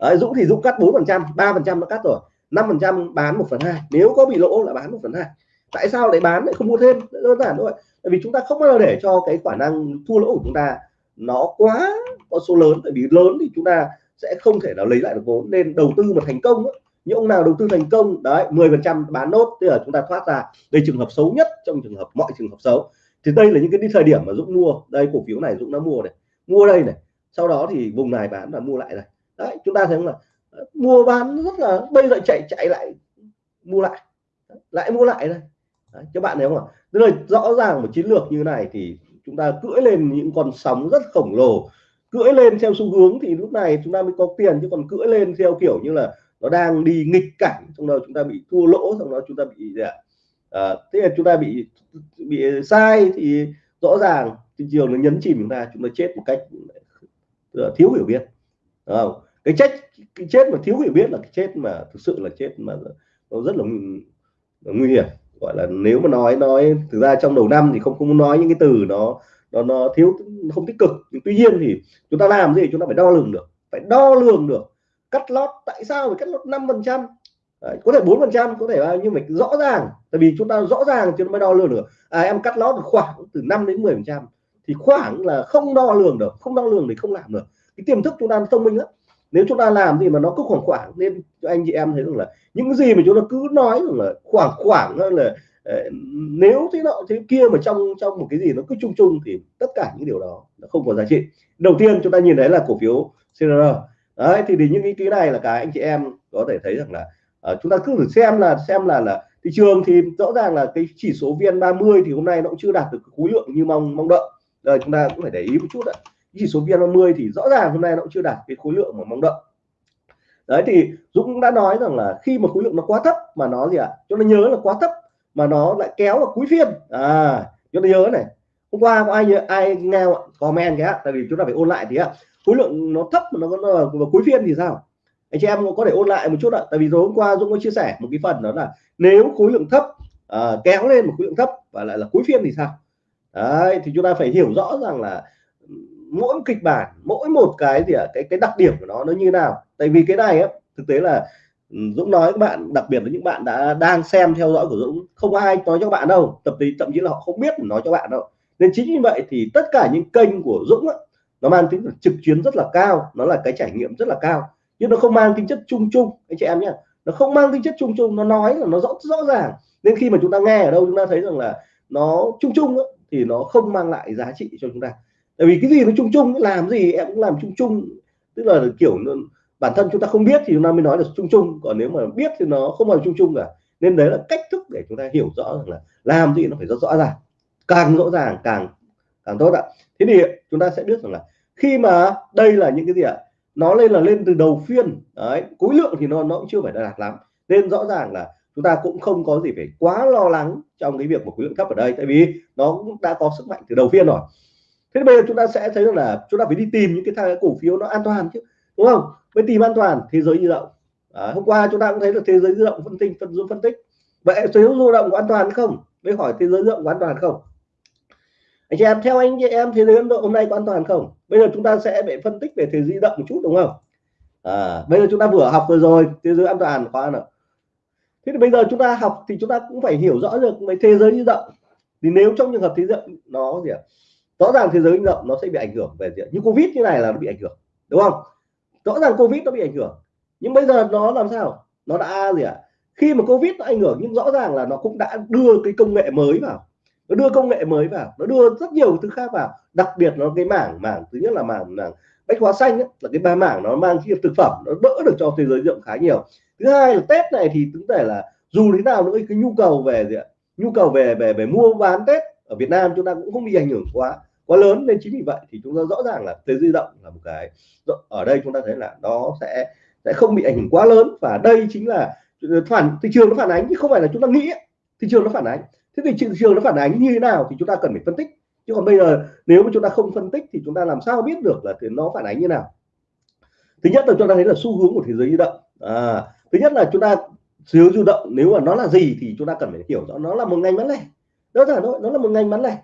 Đấy, Dũng thì Dũng cắt 4 phần trăm 3 phần trăm nó cắt rồi. 5 phần trăm bán 1 phần hai. Nếu có bị lỗ là bán 1 phần hai. Tại sao lại bán lại không mua thêm? Đơn giản thôi. Tại vì chúng ta không bao giờ để cho cái khả năng thua lỗ của chúng ta nó quá có số lớn. Tại vì lớn thì chúng ta sẽ không thể nào lấy lại được vốn. Nên đầu tư mà thành công ấy, những ông nào đầu tư thành công đấy 10 phần trăm bán nốt tức là chúng ta thoát ra. Đây trường hợp xấu nhất trong trường hợp mọi trường hợp xấu. Thì đây là những cái thời điểm mà Dũng mua. Đây cổ phiếu này Dũng đã mua này. Mua đây này. Sau đó thì vùng này bán và mua lại này. Đấy chúng ta thấy không là mua bán rất là bây giờ chạy chạy lại mua lại. Lại mua lại đây. Đấy, các bạn thấy không ạ? Tức là rõ ràng một chiến lược như này thì chúng ta cưỡi lên những con sóng rất khổng lồ. Cưỡi lên theo xu hướng thì lúc này chúng ta mới có tiền chứ còn cưỡi lên theo kiểu như là nó đang đi nghịch cảnh trong đó chúng ta bị thua lỗ trong đó chúng ta bị gì ạ? À, thế là chúng ta bị bị sai thì rõ ràng thị trường nó nhấn chìm chúng ta chúng ta chết một cách ờ, thiếu hiểu biết. Đúng không? cái chết cái chết mà thiếu hiểu biết là cái chết mà thực sự là chết mà nó rất là nguy hiểm. Gọi là nếu mà nói nói thực ra trong đầu năm thì không không nói những cái từ nó nó nó thiếu không tích cực. Nhưng tuy nhiên thì chúng ta làm gì? Chúng ta phải đo lường được phải đo lường được cắt lót tại sao phải cắt lót năm phần trăm? Có thể bốn phần trăm có thể bao nhiêu mình rõ ràng tại vì chúng ta rõ ràng chứ mới đo lường được. À, em cắt lót khoảng từ 5 đến 10 phần trăm thì khoảng là không đo lường được không đo lường thì không làm được. Cái tiềm thức chúng ta thông minh lắm. Nếu chúng ta làm thì mà nó cứ khoảng khoảng nên anh chị em thấy rằng là những gì mà chúng ta cứ nói rằng là khoảng khoảng là ờ, nếu thế nọ thế kia mà trong trong một cái gì nó cứ chung chung thì tất cả những điều đó nó không có giá trị. Đầu tiên chúng ta nhìn thấy là cổ phiếu CR đấy thì, thì những cái cái này là cái anh chị em có thể thấy rằng là uh, chúng ta cứ thử xem là xem là là thị trường thì rõ ràng là cái chỉ số VN30 thì hôm nay nó cũng chưa đạt được khối lượng như mong mong đợi. Rồi chúng ta cũng phải để ý một chút ạ. Chỉ số VN30 thì rõ ràng hôm nay nó cũng chưa đạt cái khối lượng mà mong đợi. Đấy thì Dũng cũng đã nói rằng là khi mà khối lượng nó quá thấp mà nó gì ạ? À? cho nó nhớ là quá thấp mà nó lại kéo vào cuối phiên. À cho nó nhớ này. Hôm qua có ai nhớ ai nghe comment cái tại vì chúng ta phải ôn lại thì ạ khối lượng nó thấp mà nó có ờ, vào cuối phiên thì sao? Anh chị em có thể ôn lại một chút ạ. Tại vì tối hôm qua Dũng có chia sẻ một cái phần đó là nếu khối lượng thấp à, kéo lên một khối lượng thấp và lại là cuối phiên thì sao? Đấy thì chúng ta phải hiểu rõ rằng là mỗi kịch bản mỗi một cái gì ạ cái cái đặc điểm của nó nó như nào. Tại vì cái này á thực tế là ừ, Dũng nói các bạn đặc biệt là những bạn đã đang xem theo dõi của Dũng không ai nói cho các bạn đâu. Tập tí thậm chí là họ không biết nói cho bạn đâu. Nên chính như vậy thì tất cả những kênh của Dũng ấy, nó mang tính trực tuyến rất là cao nó là cái trải nghiệm rất là cao. Nhưng nó không mang tính chất chung chung anh chị em nhé. Nó không mang tính chất chung chung nó nói là nó rõ rõ ràng. Nên khi mà chúng ta nghe ở đâu chúng ta thấy rằng là nó chung chung á, thì nó không mang lại giá trị cho chúng ta. Tại vì cái gì nó chung chung làm gì em cũng làm chung chung. Tức là kiểu bản thân chúng ta không biết thì chúng ta mới nói được chung chung. Còn nếu mà biết thì nó không phải chung chung cả. Nên đấy là cách thức để chúng ta hiểu rõ rằng là làm gì nó phải rất rõ ràng. Càng rõ ràng càng càng tốt ạ. Thế thì chúng ta sẽ biết rằng là khi mà đây là những cái gì ạ? Nó lên là lên từ đầu phiên. Đấy khối lượng thì nó nó cũng chưa phải đạt lắm. Nên rõ ràng là chúng ta cũng không có gì phải quá lo lắng trong cái việc một khối lượng thấp ở đây tại vì nó cũng đã có sức mạnh từ đầu phiên rồi. Thế bây giờ chúng ta sẽ thấy rằng là chúng ta phải đi tìm những cái cổ phiếu nó an toàn chứ đúng không? Mới tìm an toàn thế giới di động. À, hôm qua chúng ta cũng thấy là thế giới di động phân tích phân dung phân tích. Vậy thế giới di động có an toàn không? Mới hỏi thế giới di động có an toàn không? Anh chị em theo anh chị em thế giới ấn độ hôm nay có an toàn không? Bây giờ chúng ta sẽ phải phân tích về thế giới di động một chút đúng không? À, bây giờ chúng ta vừa học vừa rồi thế giới an toàn khóa nào. Thế thì bây giờ chúng ta học thì chúng ta cũng phải hiểu rõ được về thế giới di động. Thì nếu trong trường hợp thế giới nó gì ạ? Rõ ràng thế giới di động nó sẽ bị ảnh hưởng về gì như covid như này là nó bị ảnh hưởng đúng không? Rõ ràng covid nó bị ảnh hưởng nhưng bây giờ nó làm sao? Nó đã gì ạ? Khi mà covid nó ảnh hưởng nhưng rõ ràng là nó cũng đã đưa cái công nghệ mới vào nó đưa công nghệ mới vào nó đưa rất nhiều thứ khác vào. Đặc biệt nó cái mảng mảng thứ nhất là mảng mảng bách hóa xanh ấy, là cái ba mảng nó mang cái thực phẩm nó đỡ được cho thế giới rộng khá nhiều. Thứ hai là tết này thì chúng thể là dù thế nào nữa cái nhu cầu về gì ạ? Nhu cầu về về về mua bán tết ở Việt Nam chúng ta cũng không bị ảnh hưởng quá quá lớn. Nên chính vì vậy thì chúng ta rõ ràng là thế di động là một cái ở đây chúng ta thấy là nó sẽ sẽ không bị ảnh hưởng quá lớn. Và đây chính là ờ, phản thị trường nó phản ánh chứ không phải là chúng ta nghĩ thị trường nó phản ánh thế thì thị trường nó phản ánh như thế nào thì chúng ta cần phải phân tích. Chứ còn bây giờ nếu mà chúng ta không phân tích thì chúng ta làm sao biết được là thì nó phản ánh như nào? Thứ nhất là chúng ta thấy là xu hướng của thế giới di động. À, thứ nhất là chúng ta xu hướng di động nếu mà nó là gì thì chúng ta cần phải hiểu rõ nó là một ngành bán lẻ. Đó là nó là một ngành bán lẻ.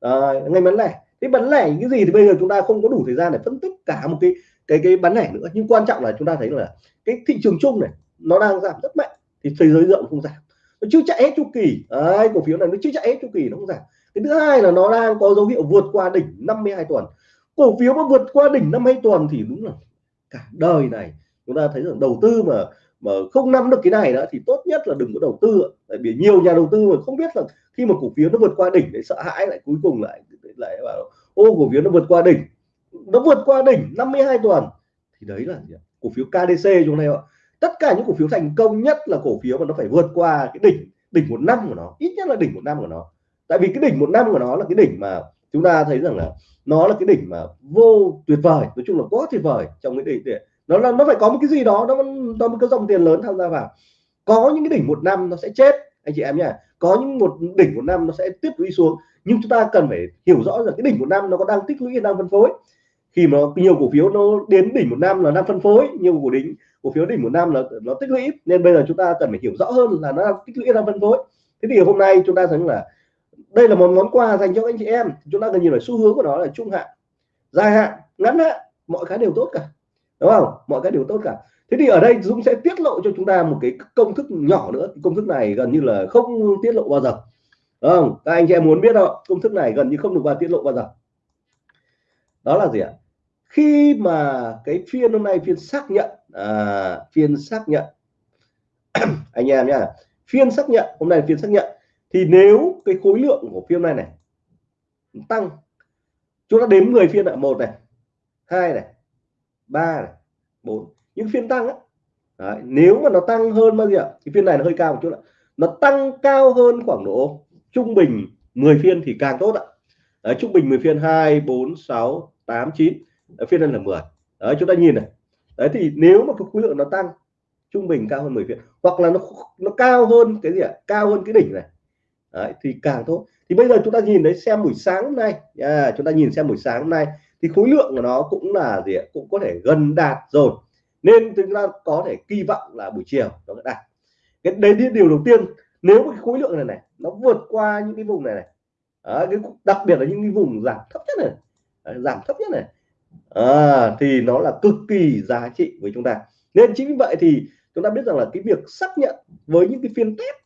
À, ngành bán lẻ. Cái bán lẻ cái gì thì bây giờ chúng ta không có đủ thời gian để phân tích cả một cái cái cái bán lẻ nữa. Nhưng quan trọng là chúng ta thấy là cái thị trường chung này nó đang giảm rất mạnh thì thế giới rộng không giảm nó chưa chạy hết chu kỳ. Đấy, cổ phiếu này nó chưa chạy hết chu kỳ nó không giảm. Cái thứ hai là nó đang có dấu hiệu vượt qua đỉnh 52 tuần. Cổ phiếu mà vượt qua đỉnh 52 tuần thì đúng là cả đời này chúng ta thấy rằng đầu tư mà mà không nắm được cái này đó thì tốt nhất là đừng có đầu tư tại vì nhiều nhà đầu tư mà không biết là khi mà cổ phiếu nó vượt qua đỉnh để sợ hãi lại cuối cùng lại lại bảo ô cổ phiếu nó vượt qua đỉnh. Nó vượt qua đỉnh 52 tuần thì đấy là gì? cổ phiếu KDC chúng này ạ? Tất cả những cổ phiếu thành công nhất là cổ phiếu mà nó phải vượt qua cái đỉnh đỉnh một năm của nó, ít nhất là đỉnh một năm của nó. Tại vì cái đỉnh một năm của nó là cái đỉnh mà chúng ta thấy rằng là nó là cái đỉnh mà vô tuyệt vời, nói chung là quá tuyệt vời trong cái đỉnh để nó là, nó phải có một cái gì đó, nó nó một cái dòng tiền lớn tham gia vào. Có những cái đỉnh một năm nó sẽ chết, anh chị em nhá. Có những một đỉnh một năm nó sẽ tiếp lũy xuống. Nhưng chúng ta cần phải hiểu rõ rằng cái đỉnh một năm nó có đang tích lũy đang phân phối khi mà nhiều cổ phiếu nó đến đỉnh một năm là năm phân phối, nhiều cổ đỉnh, cổ phiếu đỉnh một năm là nó tích lũy nên bây giờ chúng ta cần phải hiểu rõ hơn là nó tích lũy năm phân phối. Thế thì hôm nay chúng ta thấy là đây là một món quà dành cho anh chị em. Chúng ta cần nhìn vào xu hướng của nó là trung hạn, dài hạn, ngắn hạn, mọi cái đều tốt cả. Đúng không? Mọi cái đều tốt cả. Thế thì ở đây Dũng sẽ tiết lộ cho chúng ta một cái công thức nhỏ nữa. Công thức này gần như là không tiết lộ bao giờ. Đúng không? Các anh chị em muốn biết không? Công thức này gần như không được vào tiết lộ bao giờ. Đó là gì ạ? Khi mà cái phiên hôm nay phiên xác nhận à, phiên xác nhận. Anh em nhá phiên xác nhận hôm nay phiên xác nhận. Thì nếu cái khối lượng của phiên này này tăng chúng ta đếm 10 phiên ạ một này hai này ba này bốn. Những phiên tăng á Đấy, nếu mà nó tăng hơn bao nhiêu thì phiên này nó hơi cao một chút ạ. Nó tăng cao hơn khoảng độ trung bình 10 phiên thì càng tốt ạ. Đấy, trung bình 10 phiên 2 4 6 8 9 phiên lên là 10 Đấy, chúng ta nhìn này. Đấy thì nếu mà cái khối lượng nó tăng trung bình cao hơn 10 phiên hoặc là nó nó cao hơn cái gì ạ? Cao hơn cái đỉnh này. Đấy, thì càng tốt. Thì bây giờ chúng ta nhìn đấy xem buổi sáng hôm nay. À, chúng ta nhìn xem buổi sáng hôm nay thì khối lượng của nó cũng là gì ạ? Cũng có thể gần đạt rồi. Nên chúng ta có thể kỳ vọng là buổi chiều nó sẽ đạt. Cái đấy là điều đầu tiên nếu cái khối lượng này này nó vượt qua những cái vùng này này à, cái đặc biệt là những cái vùng giảm thấp nhất này à, giảm thấp nhất này à, thì nó là cực kỳ giá trị với chúng ta. Nên chính vì vậy thì chúng ta biết rằng là cái việc xác nhận với những cái phiên test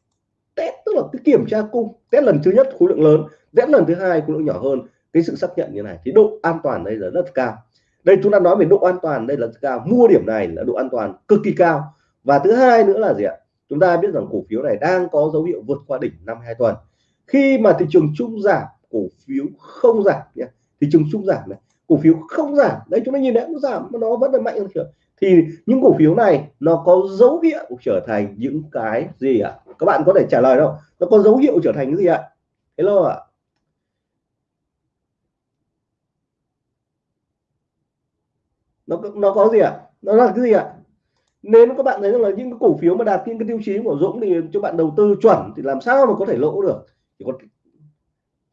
test tức là cái kiểm tra cung test lần thứ nhất khối lượng lớn test lần thứ hai khối lượng nhỏ hơn cái sự xác nhận như này thì độ an toàn đây là rất cao. Đây chúng ta nói về độ an toàn đây là cao mua điểm này là độ an toàn cực kỳ cao. Và thứ hai nữa là gì ạ? Chúng ta biết rằng cổ phiếu này đang có dấu hiệu vượt qua đỉnh năm hai tuần. Khi mà thị trường chung giảm cổ phiếu không giảm nhé thị trường chung giảm này cổ phiếu không giảm. Đấy, chúng ta nhìn đấy nó giảm nó vẫn là mạnh hơn thì những cổ phiếu này nó có dấu hiệu trở thành những cái gì ạ? Các bạn có thể trả lời đâu nó có dấu hiệu trở thành cái gì ạ? Hello ạ. Nó nó có gì ạ? Nó là cái gì ạ? Nên các bạn thấy rằng là những cái cổ phiếu mà đạt những cái tiêu chí của Dũng thì cho bạn đầu tư chuẩn thì làm sao mà có thể lỗ được? Chỉ có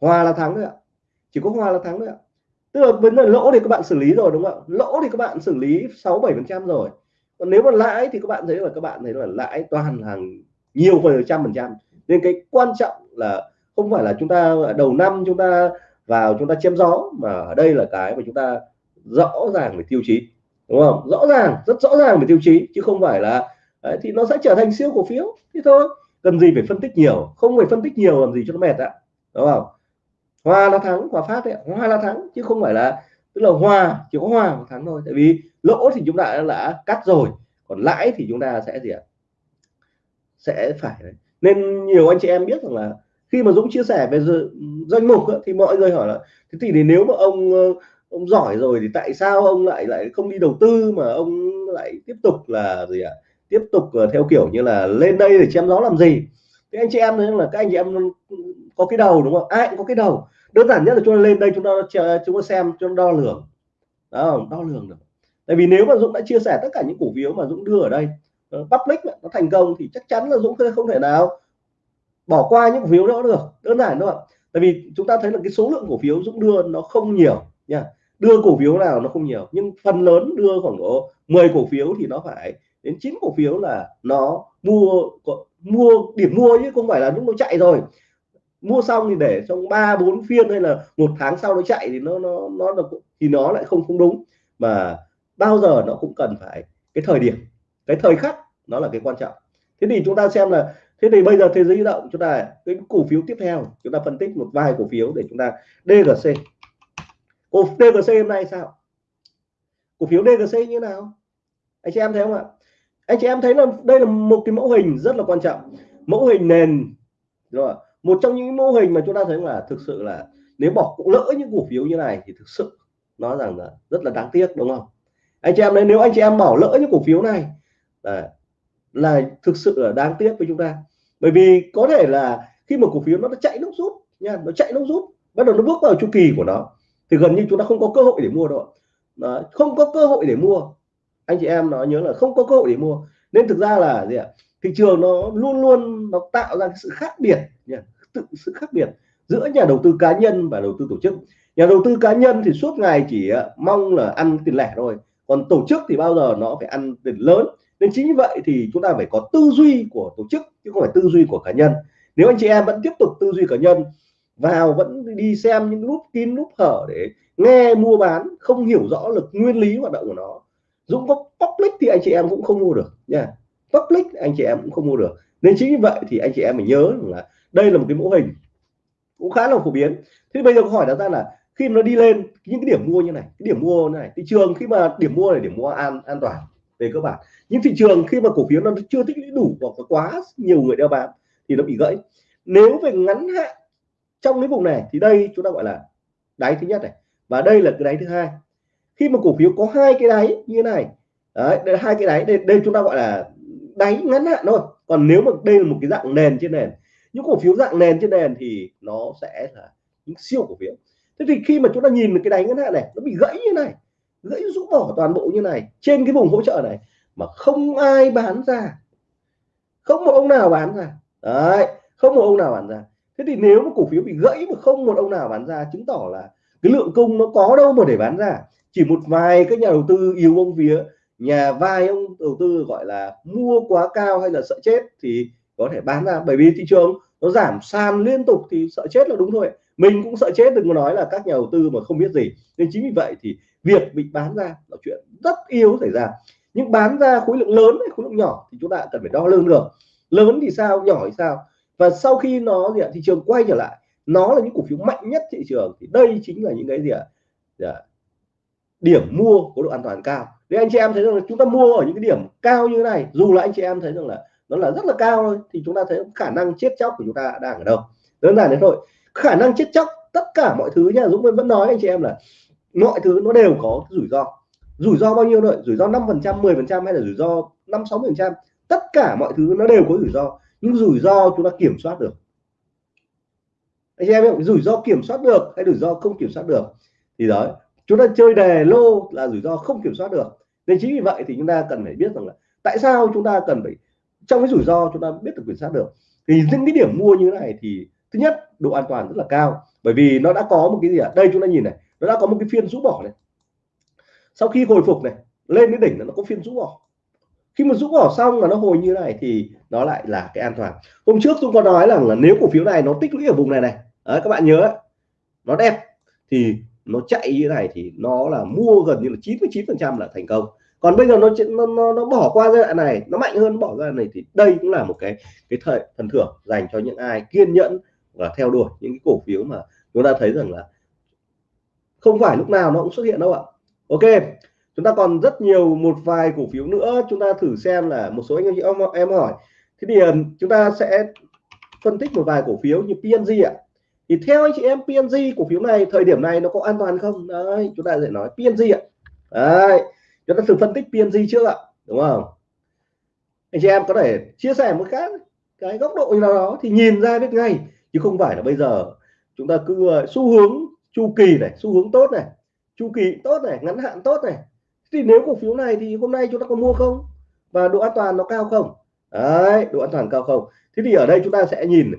hòa là thắng thôi ạ. Chỉ có hòa là thắng thôi ạ tức là vấn đề lỗ thì các bạn xử lý rồi đúng không ạ? Lỗ thì các bạn xử lý 6 7 phần trăm rồi. Còn nếu mà lãi thì các bạn thấy là các bạn thấy là lãi toàn hàng nhiều phần trăm phần trăm. Nên cái quan trọng là không phải là chúng ta đầu năm chúng ta vào chúng ta chém gió mà ở đây là cái mà chúng ta rõ ràng về tiêu chí đúng không? Rõ ràng rất rõ ràng về tiêu chí chứ không phải là đấy, thì nó sẽ trở thành siêu cổ phiếu. Thế thôi cần gì phải phân tích nhiều? Không phải phân tích nhiều làm gì cho nó mệt ạ đúng không? Hòa là thắng hòa phát đấy hòa là thắng, chứ không phải là, tức là hòa chỉ có hòa một thắng thôi. Tại vì lỗ thì chúng ta đã cắt rồi, còn lãi thì chúng ta sẽ gì ạ? Sẽ phải đấy. nên nhiều anh chị em biết rằng là khi mà Dũng chia sẻ về danh mục thì mọi người hỏi là, thế thì nếu mà ông ờ, ông giỏi rồi thì tại sao ông lại lại không đi đầu tư mà ông lại tiếp tục là gì ạ? Tiếp tục ờ, theo kiểu như là lên đây để chém gió làm gì? Thế anh chị em thấy là các anh chị em có cái đầu, đúng không? Ai cũng có cái đầu đơn giản nhất là chúng ta lên đây, chúng ta chúng ta xem cho ta đo lường. Đó, đo lường được. Tại vì nếu mà Dũng đã chia sẻ tất cả những cổ phiếu mà Dũng đưa ở đây ờ, public nó thành công thì chắc chắn là Dũng không thể nào bỏ qua những cổ phiếu đó được. Đơn giản thôi tại vì chúng ta thấy là cái số lượng cổ phiếu Dũng đưa nó không nhiều, nha. Đưa cổ phiếu nào nó không nhiều, nhưng phần lớn đưa khoảng độ 10 cổ phiếu thì nó phải đến 9 cổ phiếu là nó mua mua, điểm mua chứ không phải là lúc nó chạy rồi mua xong thì để trong ba, bốn phiên hay là một tháng sau nó chạy thì nó nó nó được thì nó lại không không đúng. Mà bao giờ nó cũng cần phải cái thời điểm, cái thời khắc, nó là cái quan trọng. Thế thì chúng ta xem là, thế thì bây giờ thế giới di động chúng ta, cái cổ phiếu tiếp theo, chúng ta phân tích một vài cổ phiếu để chúng ta DGC cổ DGC hôm nay sao? Cổ phiếu DGC như nào? Anh chị em thấy không ạ? Anh chị em thấy là đây là một cái mẫu hình rất là quan trọng. Mẫu hình nền rồi một trong những mô hình mà chúng ta thấy là thực sự là nếu bỏ lỡ những cổ phiếu như này thì thực sự nói rằng là rất là đáng tiếc đúng không? Anh chị em đấy nếu anh chị em bỏ lỡ những cổ phiếu này là là thực sự là đáng tiếc với chúng ta. Bởi vì có thể là khi mà cổ phiếu nó chạy nó rút nha nó chạy nó rút bắt đầu nó bước vào chu kỳ của nó thì gần như chúng ta không có cơ hội để mua đâu Đó, không có cơ hội để mua. Anh chị em nó nhớ là không có cơ hội để mua. Nên thực ra là gì ạ? Thị trường nó luôn luôn nó tạo ra cái sự khác biệt nha tự sự khác biệt giữa nhà đầu tư cá nhân và đầu tư tổ chức. Nhà đầu tư cá nhân thì suốt ngày chỉ ờ, mong là ăn tiền lẻ thôi, còn tổ chức thì bao giờ nó phải ăn tiền lớn. Nên chính như vậy thì chúng ta phải có tư duy của tổ chức, chứ không phải tư duy của cá nhân. Nếu anh chị em vẫn tiếp tục tư duy cá nhân, vào vẫn đi xem những lúc kín lúc hở để nghe mua bán, không hiểu rõ lực nguyên lý hoạt động của nó. Dũng có public thì anh chị em cũng không mua được nha. Public anh chị em cũng không mua được nên chính vì vậy thì anh chị em mình nhớ là đây là một cái mô hình cũng khá là phổ biến. Thế bây giờ câu hỏi đặt ra là khi nó đi lên những cái điểm mua như này cái điểm mua này thị trường khi mà điểm mua này điểm mua an an toàn về cơ bản. Những thị trường khi mà cổ phiếu nó chưa tích lũy đủ hoặc quá nhiều người đeo bám thì nó bị gãy. Nếu về ngắn hạn trong cái vùng này thì đây chúng ta gọi là đáy thứ nhất này. Và đây là cái đáy thứ hai. Khi mà cổ phiếu có hai cái đáy như thế này đấy đây là hai cái đáy đây, đây chúng ta gọi là đáy ngắn hạn thôi. Còn nếu mà đây là một cái dạng nền trên nền, những cổ phiếu dạng nền trên nền thì nó sẽ là những siêu cổ phiếu. Thế thì khi mà chúng ta nhìn cái đáy ngắn hạn này, nó bị gãy như này, gãy rũ bỏ toàn bộ như này, trên cái vùng hỗ trợ này, mà không ai bán ra. Không một ông nào bán ra. Đấy, không một ông nào bán ra. Thế thì nếu mà cổ phiếu bị gãy mà không một ông nào bán ra, chứng tỏ là cái lượng cung nó có đâu mà để bán ra. Chỉ một vài các nhà đầu tư yếu ông vía nhà vai ông đầu tư gọi là mua quá cao hay là sợ chết thì có thể bán ra. Bởi vì thị trường nó giảm sàn liên tục thì sợ chết là đúng thôi. Mình cũng sợ chết đừng có nói là các nhà đầu tư mà không biết gì. Nên chính vì vậy thì việc bị bán ra là chuyện rất yếu xảy ra. Nhưng bán ra khối lượng lớn hay khối lượng nhỏ thì chúng ta cần phải đo lường được. Lớn thì sao nhỏ thì sao? Và sau khi nó gì ạ thị trường quay trở lại nó là những cổ phiếu mạnh nhất thị trường. Thì đây chính là những cái gì ạ? Dạ, điểm mua có độ an toàn cao. Nếu anh chị em thấy rằng là chúng ta mua ở những cái điểm cao như thế này, dù là anh chị em thấy rằng là nó là rất là cao thôi, thì chúng ta thấy khả năng chết chóc của chúng ta đang ở đâu. Đơn giản thế thôi. Khả năng chết chóc, tất cả mọi thứ nha, Dũng vẫn nói anh chị em là mọi thứ nó đều có rủi ro. Rủi ro bao nhiêu rồi? rủi ro 5 phần trăm 10 phần trăm hay là rủi ro 5 6 phần trăm? Tất cả mọi thứ nó đều có rủi ro. Nhưng rủi ro chúng ta kiểm soát được. Anh chị em hiểu rủi ro kiểm soát được hay rủi ro không kiểm soát được? Thì đó chúng ta chơi đề lô là rủi ro không kiểm soát được. Nên chính vì vậy thì chúng ta cần phải biết rằng là tại sao chúng ta cần phải trong cái rủi ro chúng ta biết được kiểm soát được. Thì những cái điểm mua như thế này thì thứ nhất độ an toàn rất là cao. Bởi vì nó đã có một cái gì ạ? À? đây chúng ta nhìn này nó đã có một cái phiên rũ bỏ này. Sau khi hồi phục này lên đến đỉnh là nó có phiên rũ bỏ. Khi mà rũ bỏ xong là nó hồi như này thì nó lại là cái an toàn. Hôm trước tôi có nói rằng là nếu cổ phiếu này nó tích lũy ở vùng này này đấy, các bạn nhớ nó đẹp thì nó chạy như thế này thì nó là mua gần như là 99 phần trăm là thành công. Còn bây giờ nó, nó nó bỏ qua giai đoạn này nó mạnh hơn bỏ ra này thì đây cũng là một cái cái thời phần thưởng dành cho những ai kiên nhẫn và theo đuổi những cái cổ phiếu mà chúng ta thấy rằng là không phải lúc nào nó cũng xuất hiện đâu ạ. Ok chúng ta còn rất nhiều một vài cổ phiếu nữa chúng ta thử xem là một số anh chị em, em hỏi. Thế thì chúng ta sẽ phân tích một vài cổ phiếu như PNG ạ thì theo anh chị em PNG cổ phiếu này, thời điểm này nó có an toàn không? Đấy, chúng ta sẽ nói PNG ạ. Đấy, chúng ta thử phân tích PNG trước ạ, đúng không? Anh chị em có thể chia sẻ một khác cái góc độ nào đó thì nhìn ra biết ngay, chứ không phải là bây giờ chúng ta cứ ờ, xu hướng chu kỳ này, xu hướng tốt này, chu kỳ tốt này, ngắn hạn tốt này. Thì nếu cổ phiếu này thì hôm nay chúng ta có mua không? Và độ an toàn nó cao không? Đấy, độ an toàn cao không? Thế thì ở đây chúng ta sẽ nhìn,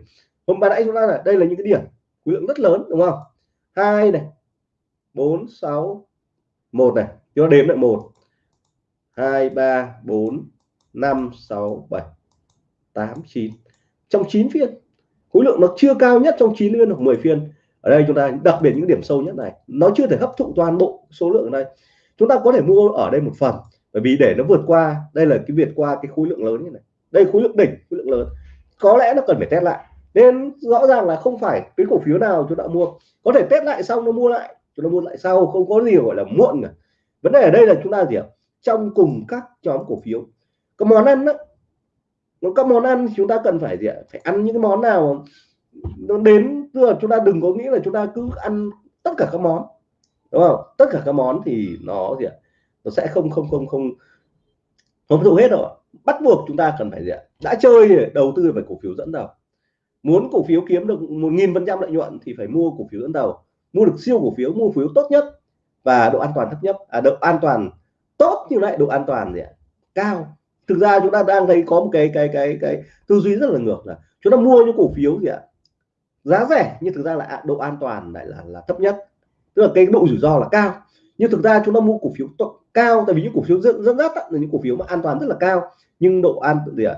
hôm ban nãy chúng ta là, đây là những cái điểm khối lượng rất lớn, đúng không? Hai này, bốn, sáu, một này. Cho đếm lại, một, hai, ba, bốn, năm, sáu, bảy, tám, chín. Trong 9 phiên, khối lượng nó chưa cao nhất trong 9 phiên hoặc 10 phiên. Ở đây chúng ta đặc biệt những điểm sâu nhất này, nó chưa thể hấp thụ toàn bộ số lượng ở đây. Chúng ta có thể mua ở đây một phần, bởi vì để nó vượt qua, đây là cái vượt qua cái khối lượng lớn như này. Đây khối lượng đỉnh, khối lượng lớn. Có lẽ nó cần phải test lại nên rõ ràng là không phải cái cổ phiếu nào chúng ta mua. Có thể test lại xong nó mua lại. Chúng ta mua lại sau, không có gì gọi là muộn cả. Vấn đề ở đây là chúng ta gì ạ? Trong cùng các nhóm cổ phiếu. Có món ăn đó các món ăn chúng ta cần phải gì ạ? Phải ăn những cái món nào nó đến, tức là chúng ta đừng có nghĩ là chúng ta cứ ăn tất cả các món. Đúng không? Tất cả các món thì nó gì ạ? Nó sẽ không không không không không đủ hết rồi bắt buộc chúng ta cần phải gì ạ? Đã chơi đầu tư phải cổ phiếu dẫn đầu muốn cổ phiếu kiếm được một nghìn phần trăm lợi nhuận thì phải mua cổ phiếu dẫn đầu. Mua được siêu cổ phiếu mua cổ phiếu tốt nhất và độ an toàn thấp nhất. À, độ an toàn tốt như vậy độ an toàn gì ạ? Cao. Thực ra chúng ta đang thấy có một cái cái cái cái tư duy rất là ngược là chúng ta mua những cổ phiếu gì ạ? Giá rẻ nhưng thực ra là độ an toàn lại là là thấp nhất. Tức là cái độ rủi ro là cao. Nhưng thực ra chúng ta mua cổ phiếu cao tại vì những cổ phiếu dẫn dẫn dắt là những cổ phiếu mà an toàn rất là cao. Nhưng độ an gì ạ?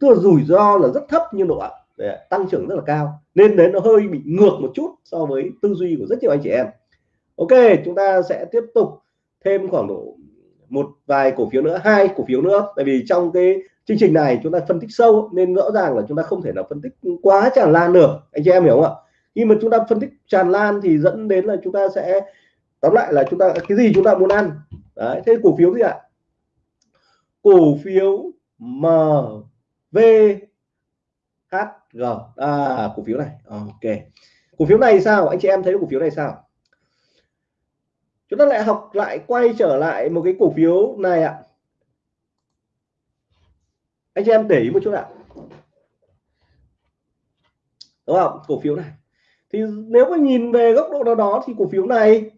Tức là rủi ro là rất thấp nhưng độ tăng trưởng rất là cao, nên đến nó hơi bị ngược một chút so với tư duy của rất nhiều anh chị em. Ok, chúng ta sẽ tiếp tục thêm khoảng độ một vài cổ phiếu nữa, hai cổ phiếu nữa. Tại vì trong cái chương trình này chúng ta phân tích sâu, nên rõ ràng là chúng ta không thể nào phân tích quá tràn lan được. Anh chị em hiểu không ạ? Khi mà chúng ta phân tích tràn lan thì dẫn đến là chúng ta sẽ, tóm lại là chúng ta, cái gì chúng ta muốn ăn? Đấy, thế cổ phiếu gì ạ? Cổ phiếu MV HG à, cổ phiếu này. Ok. Cổ phiếu này sao? Anh chị em thấy cổ phiếu này sao? Chúng ta lại học lại quay trở lại một cái cổ phiếu này ạ. Anh chị em để ý một chút ạ. Đúng không? Cổ phiếu này. Thì nếu mà nhìn về góc độ nào đó thì cổ phiếu này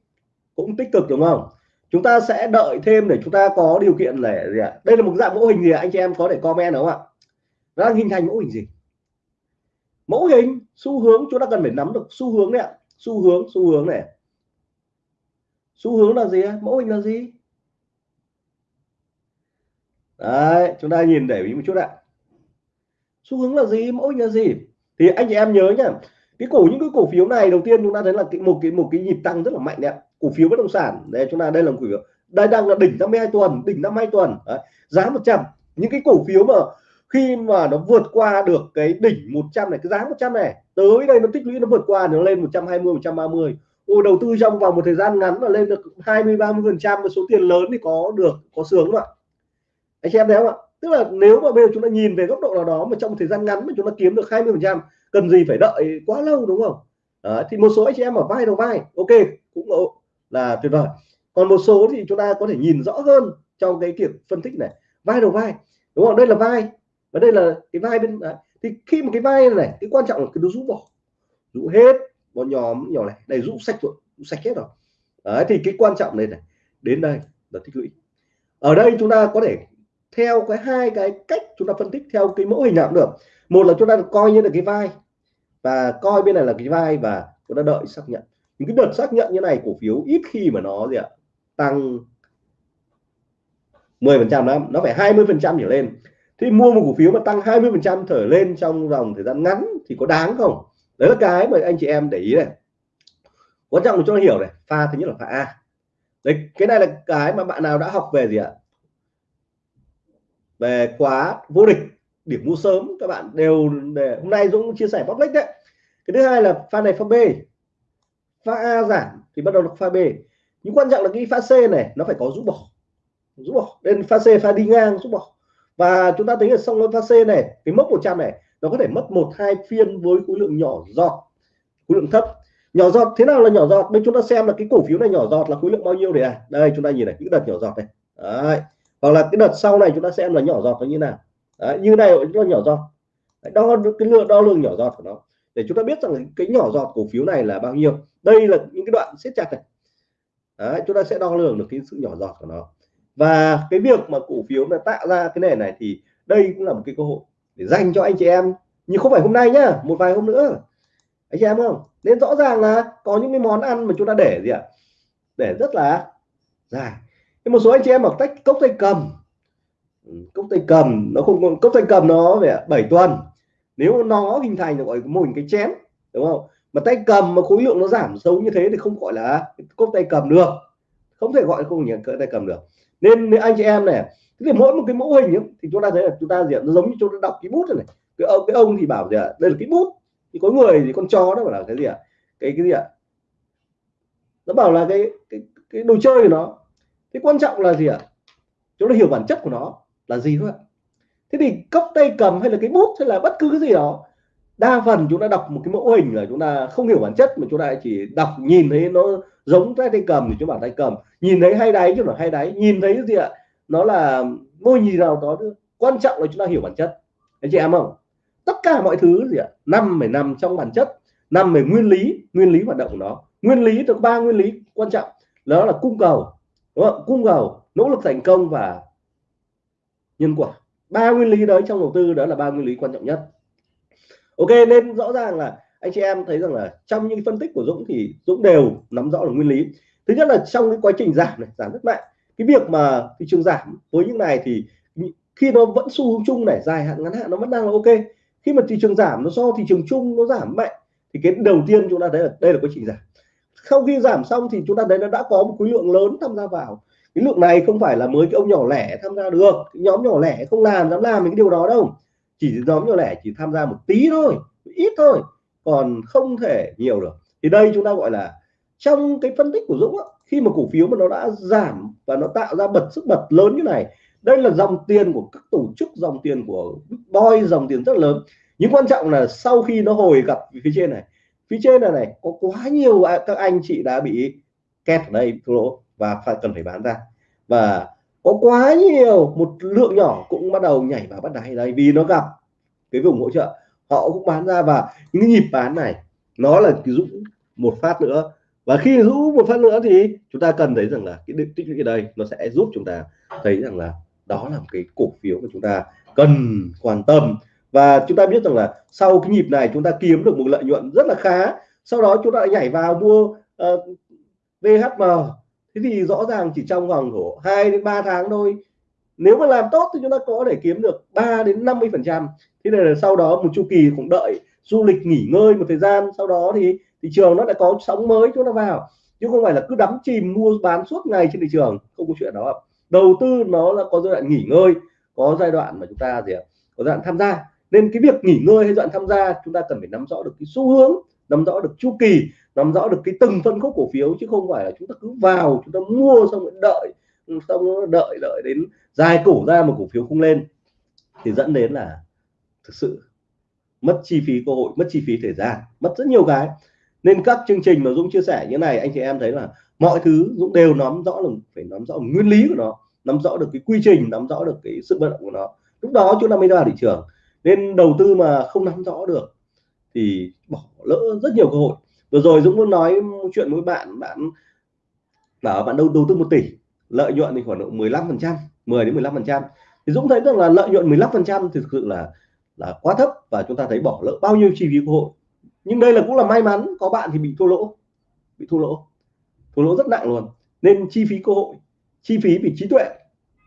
cũng tích cực đúng không? Chúng ta sẽ đợi thêm để chúng ta có điều kiện để gì ạ? Đây là một dạng mẫu hình gì anh chị em có thể comment đúng không ạ? Nó đang hình thành mẫu hình gì? Mẫu hình xu hướng chúng ta cần phải nắm được xu hướng này xu hướng xu hướng này. Xu hướng là gì mẫu hình là gì? Đấy chúng ta nhìn để ý một chút ạ. Xu hướng là gì? Mẫu hình là gì? Thì anh chị em nhớ nhá cái cổ những cái cổ phiếu này đầu tiên chúng ta thấy là cái, một cái một cái nhịp tăng rất là mạnh đấy cổ phiếu bất động sản đây chúng ta đây là cổ phiếu. Đây đang là đỉnh 52 tuần đỉnh 52 tuần. Đấy. giá 100 những cái cổ phiếu mà khi mà nó vượt qua được cái đỉnh 100 này cái giá 100 này tới đây nó tích lũy nó vượt qua nó lên 120 130 Ôi đầu tư trong vòng một thời gian ngắn mà lên được 20 30 phần trăm số tiền lớn thì có được có sướng không ạ? Anh chị em thấy không ạ? Tức là nếu mà bây giờ chúng ta nhìn về góc độ nào đó mà trong một thời gian ngắn mà chúng ta kiếm được 20 phần trăm cần gì phải đợi quá lâu đúng không? À, thì một số anh chị em ở vai đầu vai ok cũng là tuyệt vời. Còn một số thì chúng ta có thể nhìn rõ hơn trong cái kiểu phân tích này. Vai đầu vai đúng không? Đây là vai và đây là cái vai bên đấy. thì khi một cái vai này cái quan trọng là cái nó rũ bỏ. Rũ hết bọn nhóm nhỏ này đây, rũ sạch rồi, rũ sạch hết rồi. Đấy, thì cái quan trọng này này, đến đây là tích lũy. Ở đây chúng ta có thể theo cái hai cái cách chúng ta phân tích theo cái mẫu hình nào cũng được. Một là chúng ta coi như là cái vai, và coi bên này là cái vai và chúng ta đợi xác nhận. Những cái đợt xác nhận như này cổ phiếu ít khi mà nó gì ạ, tăng 10 phần trăm nó phải 20 phần trăm trở lên thế mua một cổ phiếu mà tăng 20 phần trăm trở lên trong dòng thời gian ngắn thì có đáng không? Đấy là cái mà anh chị em để ý này. Quan trọng cho nó hiểu này, pha thứ nhất là pha A. Đấy, cái này là cái mà bạn nào đã học về gì ạ? Về khóa vô địch, điểm mua sớm, các bạn đều để, hôm nay Dũng chia sẻ public đấy. Cái thứ hai là pha này, pha B. Pha A giảm thì bắt đầu là pha B. Nhưng quan trọng là cái pha C này, nó phải có rũ bỏ. Rũ bỏ. Nên pha C, pha đi ngang, rũ bỏ và chúng ta thấy ở xong pha C này cái mốc 100 này nó có thể mất một hai phiên với khối lượng nhỏ giọt khối lượng thấp. Nhỏ giọt thế nào là nhỏ giọt? Bên chúng ta xem là cái cổ phiếu này nhỏ giọt là khối lượng bao nhiêu để à đây chúng ta nhìn này những đợt nhỏ giọt này. Đấy. hoặc là cái đợt sau này chúng ta xem là nhỏ giọt nó như nào. Đấy, như này nó nhỏ giọt. Đo cái lượng đo lường nhỏ giọt của nó. Để chúng ta biết rằng cái nhỏ giọt cổ phiếu này là bao nhiêu. Đây là những cái đoạn siết chặt này. Đấy, chúng ta sẽ đo lường được cái sự nhỏ giọt của nó và cái việc mà cổ phiếu là tạo ra cái nền này thì đây cũng là một cái cơ hội để dành cho anh chị em. Nhưng không phải hôm nay nhá, một vài hôm nữa. Anh chị em không? Nên rõ ràng là có những cái món ăn mà chúng ta để gì ạ? Để rất là dài. Nhưng một số anh chị em mặc tách cốc tay cầm. Ừ, cốc tay cầm, nó không cốc tay cầm nó về 7 tuần. Nếu nó hình thành được gọi mô hình cái chén, đúng không? Mà tay cầm mà khối lượng nó giảm xấu như thế thì không gọi là cốc tay cầm được. Không thể gọi không nhận cỡ tay cầm được nên anh chị em này thì mỗi một cái mẫu hình ấy, thì chúng ta thấy là chúng ta diện nó giống như chúng ta đọc cái bút này, cái ông cái ông thì bảo gì ạ? Đây là cái bút. Thì có người thì con chó đó bảo là cái gì ạ? Cái cái gì ạ? Nó bảo là cái cái cái đồ chơi của nó. Thế quan trọng là gì ạ? Chúng ta hiểu bản chất của nó là gì thôi ạ. Thế thì cốc tay cầm hay là cái bút hay là bất cứ cái gì đó đa phần chúng ta đọc một cái mẫu hình là chúng ta không hiểu bản chất mà chúng ta chỉ đọc nhìn thấy nó giống tay tay cầm thì chúng bảo tay cầm. Nhìn thấy hay đáy chứ là hay đáy. Nhìn thấy cái gì ạ, nó là môi nhìn nào đó quan trọng là chúng ta hiểu bản chất. Anh chị em không? Tất cả mọi thứ gì ạ, năm phải nằm trong bản chất nằm về nguyên lý nguyên lý hoạt động của nó. Nguyên lý được ba nguyên lý quan trọng. Đó là cung cầu, đúng không? cung cầu, nỗ lực thành công và nhân quả. Ba nguyên lý đấy trong đầu tư đó là ba nguyên lý quan trọng nhất. Ok, nên rõ ràng là anh chị em thấy rằng là trong những phân tích của Dũng thì Dũng đều nắm rõ được nguyên lý. Thứ nhất là trong cái quá trình giảm này, giảm rất mạnh. Cái việc mà thị trường giảm với những này thì khi nó vẫn xu hướng chung này, dài hạn, ngắn hạn nó vẫn đang là ok. Khi mà thị trường giảm, nó do thị trường chung, nó giảm mạnh, thì cái đầu tiên chúng ta thấy là đây là quá trình giảm. Sau khi giảm xong thì chúng ta thấy nó đã có một khối lượng lớn tham gia vào. Cái lượng này không phải là mới cái ông nhỏ lẻ tham gia được, cái nhóm nhỏ lẻ không làm, dám làm những điều đó đâu. Chỉ nhóm nhỏ lẻ chỉ tham gia một tí thôi, ít thôi còn không thể nhiều được. Thì đây chúng ta gọi là trong cái phân tích của Dũng á, khi mà cổ phiếu mà nó đã giảm và nó tạo ra bật sức bật lớn như này đây là dòng tiền của các tổ chức dòng tiền của boy dòng tiền rất lớn. Nhưng quan trọng là sau khi nó hồi gặp phía trên này phía trên này này có quá nhiều các anh chị đã bị kẹt ở đây thua lỗ và phải cần phải bán ra. Và có quá nhiều một lượng nhỏ cũng bắt đầu nhảy vào bắt đáy. Đây vì nó gặp cái vùng hỗ trợ họ cũng bán ra và những nhịp bán này nó là cái dũng một phát nữa. Và khi hữu một phát nữa thì chúng ta cần thấy rằng là cái tích lũy ở đây nó sẽ giúp chúng ta thấy rằng là đó là một cái cổ phiếu của chúng ta cần quan tâm. Và chúng ta biết rằng là sau cái nhịp này chúng ta kiếm được một lợi nhuận rất là khá. Sau đó chúng ta lại nhảy vào mua ờ, uh, VHM thế thì rõ ràng chỉ trong vòng của 2 đến 3 tháng thôi nếu mà làm tốt thì chúng ta có thể kiếm được 3 đến 50 phần trăm. Thế này là sau đó một chu kỳ cũng đợi, du lịch nghỉ ngơi một thời gian, sau đó thì thị trường nó lại có sóng mới chúng ta vào. Chứ không phải là cứ đắm chìm mua bán suốt ngày trên thị trường, không có chuyện đó. Đầu tư nó là có giai đoạn nghỉ ngơi, có giai đoạn mà chúng ta gì ạ, có giai đoạn tham gia. Nên cái việc nghỉ ngơi hay giai đoạn tham gia, chúng ta cần phải nắm rõ được cái xu hướng, nắm rõ được chu kỳ, nắm rõ được cái từng phân khúc cổ phiếu, chứ không phải là chúng ta cứ vào, chúng ta mua xong rồi đợi, xong đợi đợi đến dài cổ ra một cổ phiếu không lên thì dẫn đến là thực sự mất chi phí cơ hội, mất chi phí thời gian, mất rất nhiều cái. Nên các chương trình mà Dũng chia sẻ như này, anh chị em thấy là mọi thứ Dũng đều nắm rõ là phải nắm rõ nguyên lý của nó, nắm rõ được cái quy trình, nắm rõ được cái sự vận động của nó. Lúc đó chúng ta mới ra thị trường. Nên đầu tư mà không nắm rõ được thì bỏ lỡ rất nhiều cơ hội. Vừa rồi Dũng muốn nói chuyện với bạn bạn bảo bạn đầu đầu tư một tỷ lợi nhuận thì khoảng độ 15 phần trăm 10 đến 15 phần trăm. Thì Dũng thấy rằng là lợi nhuận 15 phần trăm thực sự là là quá thấp và chúng ta thấy bỏ lỡ bao nhiêu chi phí cơ hội. Nhưng đây là cũng là may mắn, có bạn thì bị thua lỗ, bị thua lỗ thua lỗ rất nặng luôn. Nên chi phí cơ hội, chi phí vì trí tuệ,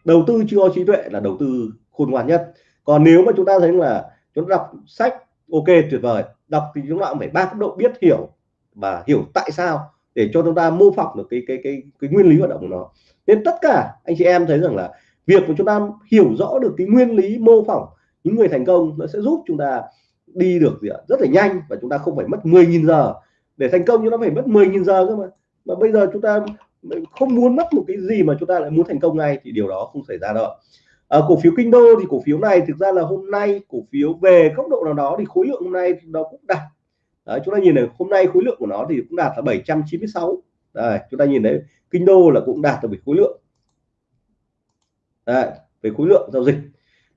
đầu tư chưa có trí tuệ là đầu tư khôn ngoan nhất. Còn nếu mà chúng ta thấy là chúng ta đọc sách, ok, tuyệt vời. Đọc thì chúng ta cũng phải ba cấp độ biết hiểu và hiểu tại sao để cho chúng ta mô phỏng được cái cái cái cái nguyên lý hoạt động của nó. Nên tất cả anh chị em thấy rằng là việc của chúng ta hiểu rõ được cái nguyên lý mô phỏng những người thành công nó sẽ giúp chúng ta đi được gì ạ? Rất là nhanh và chúng ta không phải mất 10.000 giờ. Để thành công chúng ta phải mất 10.000 giờ cơ mà. Mà bây giờ chúng ta không muốn mất một cái gì mà chúng ta lại muốn thành công ngay thì điều đó không xảy ra đâu à, cổ phiếu kinh đô thì cổ phiếu này thực ra là hôm nay cổ phiếu về góc độ nào đó thì khối lượng hôm nay nó cũng đạt Đấy, chúng ta nhìn này hôm nay khối lượng của nó thì cũng đạt là 796 Đây, chúng ta nhìn thấy kinh đô là cũng đạt được về khối lượng. Đấy, về khối lượng giao dịch.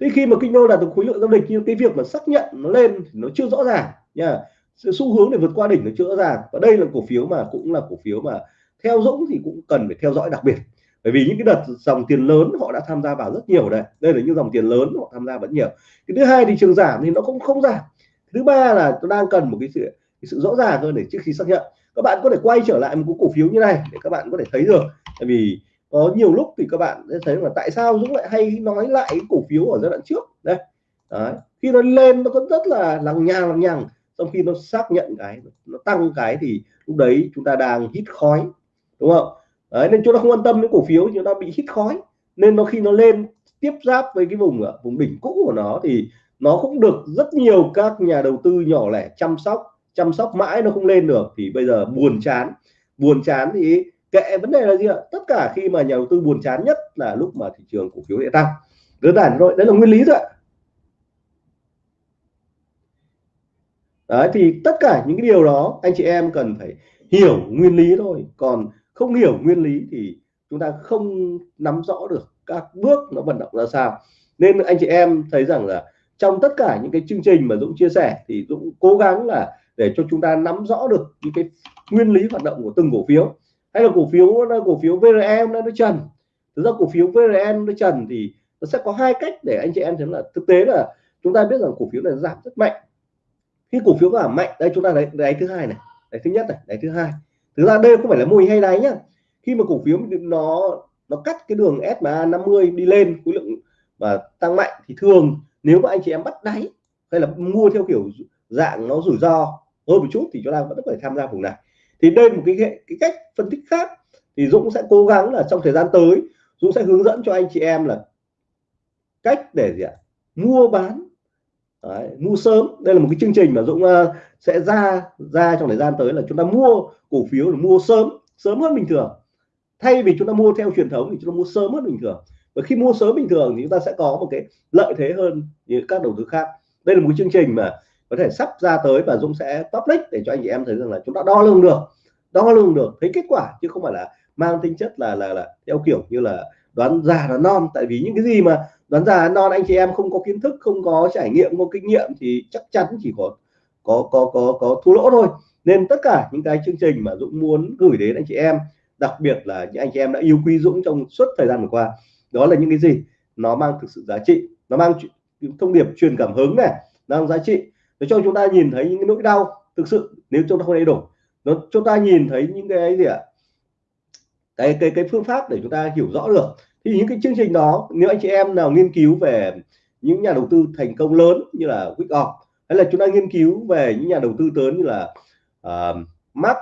Thế khi mà kinh đô đạt được khối lượng giao dịch nhưng cái việc mà xác nhận nó lên thì nó chưa rõ ràng nha. Xu hướng để vượt qua đỉnh nó chưa rõ ràng. Và đây là cổ phiếu mà cũng là cổ phiếu mà theo Dũng thì cũng cần phải theo dõi đặc biệt. Bởi vì những cái đợt dòng tiền lớn họ đã tham gia vào rất nhiều đây. Đây là những dòng tiền lớn họ tham gia vẫn nhiều. Cái thứ hai thì trường giảm thì nó cũng không giảm. Thứ ba là tôi đang cần một cái sự cái sự rõ ràng hơn để trước khi xác nhận. Các bạn có thể quay trở lại một cái cổ phiếu như này để các bạn có thể thấy được. Tại vì có nhiều lúc thì các bạn sẽ thấy là tại sao Dũng lại hay nói lại cái cổ phiếu ở giai đoạn trước. Đây. Đấy. khi nó lên nó có rất là lằng nhằng lằng nhằng. Trong khi nó xác nhận cái nó tăng cái thì lúc đấy chúng ta đang hít khói. Đúng không? Đấy, nên chúng ta không quan tâm đến cổ phiếu chúng ta bị hít khói. Nên nó khi nó lên tiếp giáp với cái vùng à, vùng đỉnh cũ của nó thì nó cũng được rất nhiều các nhà đầu tư nhỏ lẻ chăm sóc chăm sóc mãi nó không lên được, thì bây giờ buồn chán. Buồn chán thì kệ, vấn đề là gì ạ? Tất cả khi mà nhà đầu tư buồn chán nhất là lúc mà thị trường cổ phiếu lại tăng. Đơn giản thôi, đấy là nguyên lý rồi đấy, thì tất cả những cái điều đó anh chị em cần phải hiểu nguyên lý thôi. Còn không hiểu nguyên lý thì chúng ta không nắm rõ được các bước nó vận động ra sao. Nên anh chị em thấy rằng là trong tất cả những cái chương trình mà Dũng chia sẻ thì Dũng cố gắng là để cho chúng ta nắm rõ được những cái nguyên lý hoạt động của từng cổ phiếu. Hay là cổ phiếu cổ phiếu VRM nó trần. Thực ra cổ phiếu VRM nó trần thì nó sẽ có hai cách để anh chị em thấy là thực tế là chúng ta biết rằng cổ phiếu này giảm rất mạnh. Khi cổ phiếu giảm mạnh, đây chúng ta thấy đáy thứ hai này, đáy thứ nhất này, đáy thứ hai. Thực ra đây không phải là mô hình hay đáy nhá. Khi mà cổ phiếu nó nó cắt cái đường SMA 50 đi lên, khối lượng và tăng mạnh thì thường nếu mà anh chị em bắt đáy hay là mua theo kiểu dạng nó rủi ro hơn một chút thì chúng ta vẫn phải tham gia vùng này. Thì đây là một cái cái cách phân tích khác. Thì Dũng sẽ cố gắng là trong thời gian tới Dũng sẽ hướng dẫn cho anh chị em là cách để gì ạ? Mua bán. Đấy, mua sớm. Đây là một cái chương trình mà Dũng uh, sẽ ra ra trong thời gian tới là chúng ta mua cổ phiếu là mua sớm sớm hơn bình thường. Thay vì chúng ta mua theo truyền thống thì chúng ta mua sớm hơn bình thường. Và khi mua sớm bình thường thì chúng ta sẽ có một cái lợi thế hơn như các đầu tư khác. Đây là một chương trình mà có thể sắp ra tới và Dũng sẽ public để cho anh chị em thấy rằng là chúng ta đo lường được, đo lường được, thấy kết quả chứ không phải là mang tính chất là là là theo kiểu như là đoán già đoán non. Tại vì những cái gì mà đoán già đoán non anh chị em không có kiến thức, không có trải nghiệm, không có kinh nghiệm thì chắc chắn chỉ có có có có có thua lỗ thôi. Nên tất cả những cái chương trình mà Dũng muốn gửi đến anh chị em, đặc biệt là những anh chị em đã yêu quý Dũng trong suốt thời gian vừa qua, đó là những cái gì? Nó mang thực sự giá trị, nó mang thông điệp truyền cảm hứng này, nó mang giá trị để cho chúng ta nhìn thấy những cái nỗi đau thực sự nếu chúng ta không đầy đủ nó chúng ta nhìn thấy những cái gì ạ? Cái cái cái phương pháp để chúng ta hiểu rõ được. Thì những cái chương trình đó nếu anh chị em nào nghiên cứu về những nhà đầu tư thành công lớn như là Wickoff hay là chúng ta nghiên cứu về những nhà đầu tư lớn như là uh, Mark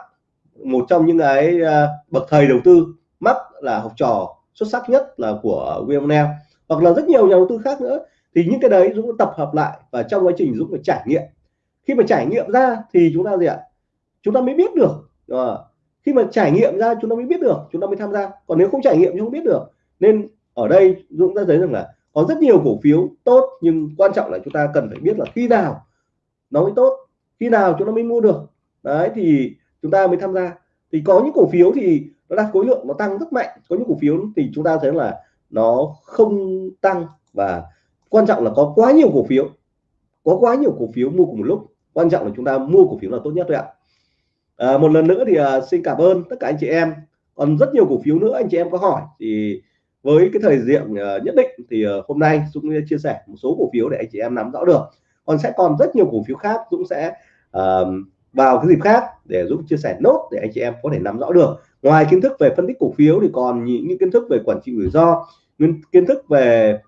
một trong những cái uh, bậc thầy đầu tư. Mark là học trò xuất sắc nhất là của William Neal hoặc là rất nhiều nhà đầu tư khác nữa thì những cái đấy Dũng tập hợp lại và trong quá trình Dũng phải trải nghiệm. Khi mà trải nghiệm ra thì chúng ta gì ạ? Chúng ta mới biết được. À, khi mà trải nghiệm ra chúng ta mới biết được chúng ta mới tham gia. Còn nếu không trải nghiệm chúng không biết được. Nên ở đây Dũng đã thấy rằng là có rất nhiều cổ phiếu tốt nhưng quan trọng là chúng ta cần phải biết là khi nào nó mới tốt khi nào chúng ta mới mua được. Đấy thì chúng ta mới tham gia. Thì có những cổ phiếu thì nó đạt khối lượng nó tăng rất mạnh. Có những cổ phiếu thì chúng ta thấy là nó không tăng và quan trọng là có quá nhiều cổ phiếu. Có quá nhiều cổ phiếu mua cùng một lúc. Quan trọng là chúng ta mua cổ phiếu là tốt nhất thôi ạ. À, một lần nữa thì à, xin cảm ơn tất cả anh chị em. Còn rất nhiều cổ phiếu nữa anh chị em có hỏi thì với cái thời diện à, nhất định thì à, hôm nay Dũng chia sẻ một số cổ phiếu để anh chị em nắm rõ được. Còn sẽ còn rất nhiều cổ phiếu khác Dũng sẽ à, vào cái dịp khác để Dũng chia sẻ nốt để anh chị em có thể nắm rõ được. Ngoài kiến thức về phân tích cổ phiếu thì còn những, những kiến thức về quản trị rủi ro kiến thức về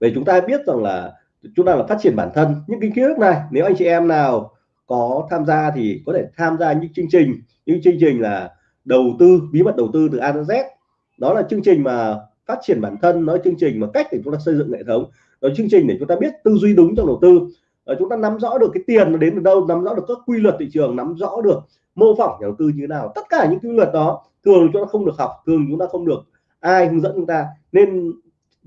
về chúng ta biết rằng là chúng ta là phát triển bản thân. Những cái kiến thức này nếu anh chị em nào có tham gia thì có thể tham gia những chương trình. Những chương trình là đầu tư bí mật đầu tư từ A đến Z. Đó là chương trình mà phát triển bản thân nói chương trình mà cách để chúng ta xây dựng hệ thống. Đó chương trình để chúng ta biết tư duy đúng trong đầu tư. Đó, chúng ta nắm rõ được cái tiền nó đến từ đâu nắm rõ được các quy luật thị trường nắm rõ được mô phỏng nhà đầu tư như thế nào. Tất cả những quy luật đó thường chúng ta không được học thường chúng ta không được ai hướng dẫn chúng ta. Nên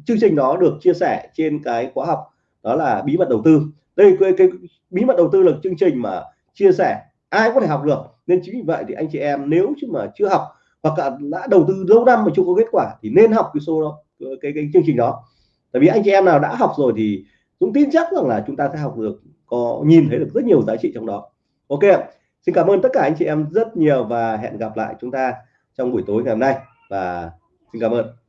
chương trình đó được chia sẻ trên cái khóa học đó là bí mật đầu tư. Đây cái, cái bí mật đầu tư là chương trình mà chia sẻ ai có thể học được. Nên chính vì vậy thì anh chị em nếu chứ mà chưa học hoặc là đã đầu tư lâu năm mà chưa có kết quả thì nên học cái số đó cái, cái chương trình đó. Tại vì anh chị em nào đã học rồi thì Dũng tin chắc rằng là chúng ta sẽ học được có nhìn thấy được rất nhiều giá trị trong đó. Ok xin cảm ơn tất cả anh chị em rất nhiều và hẹn gặp lại chúng ta trong buổi tối ngày hôm nay. Và xin cảm ơn.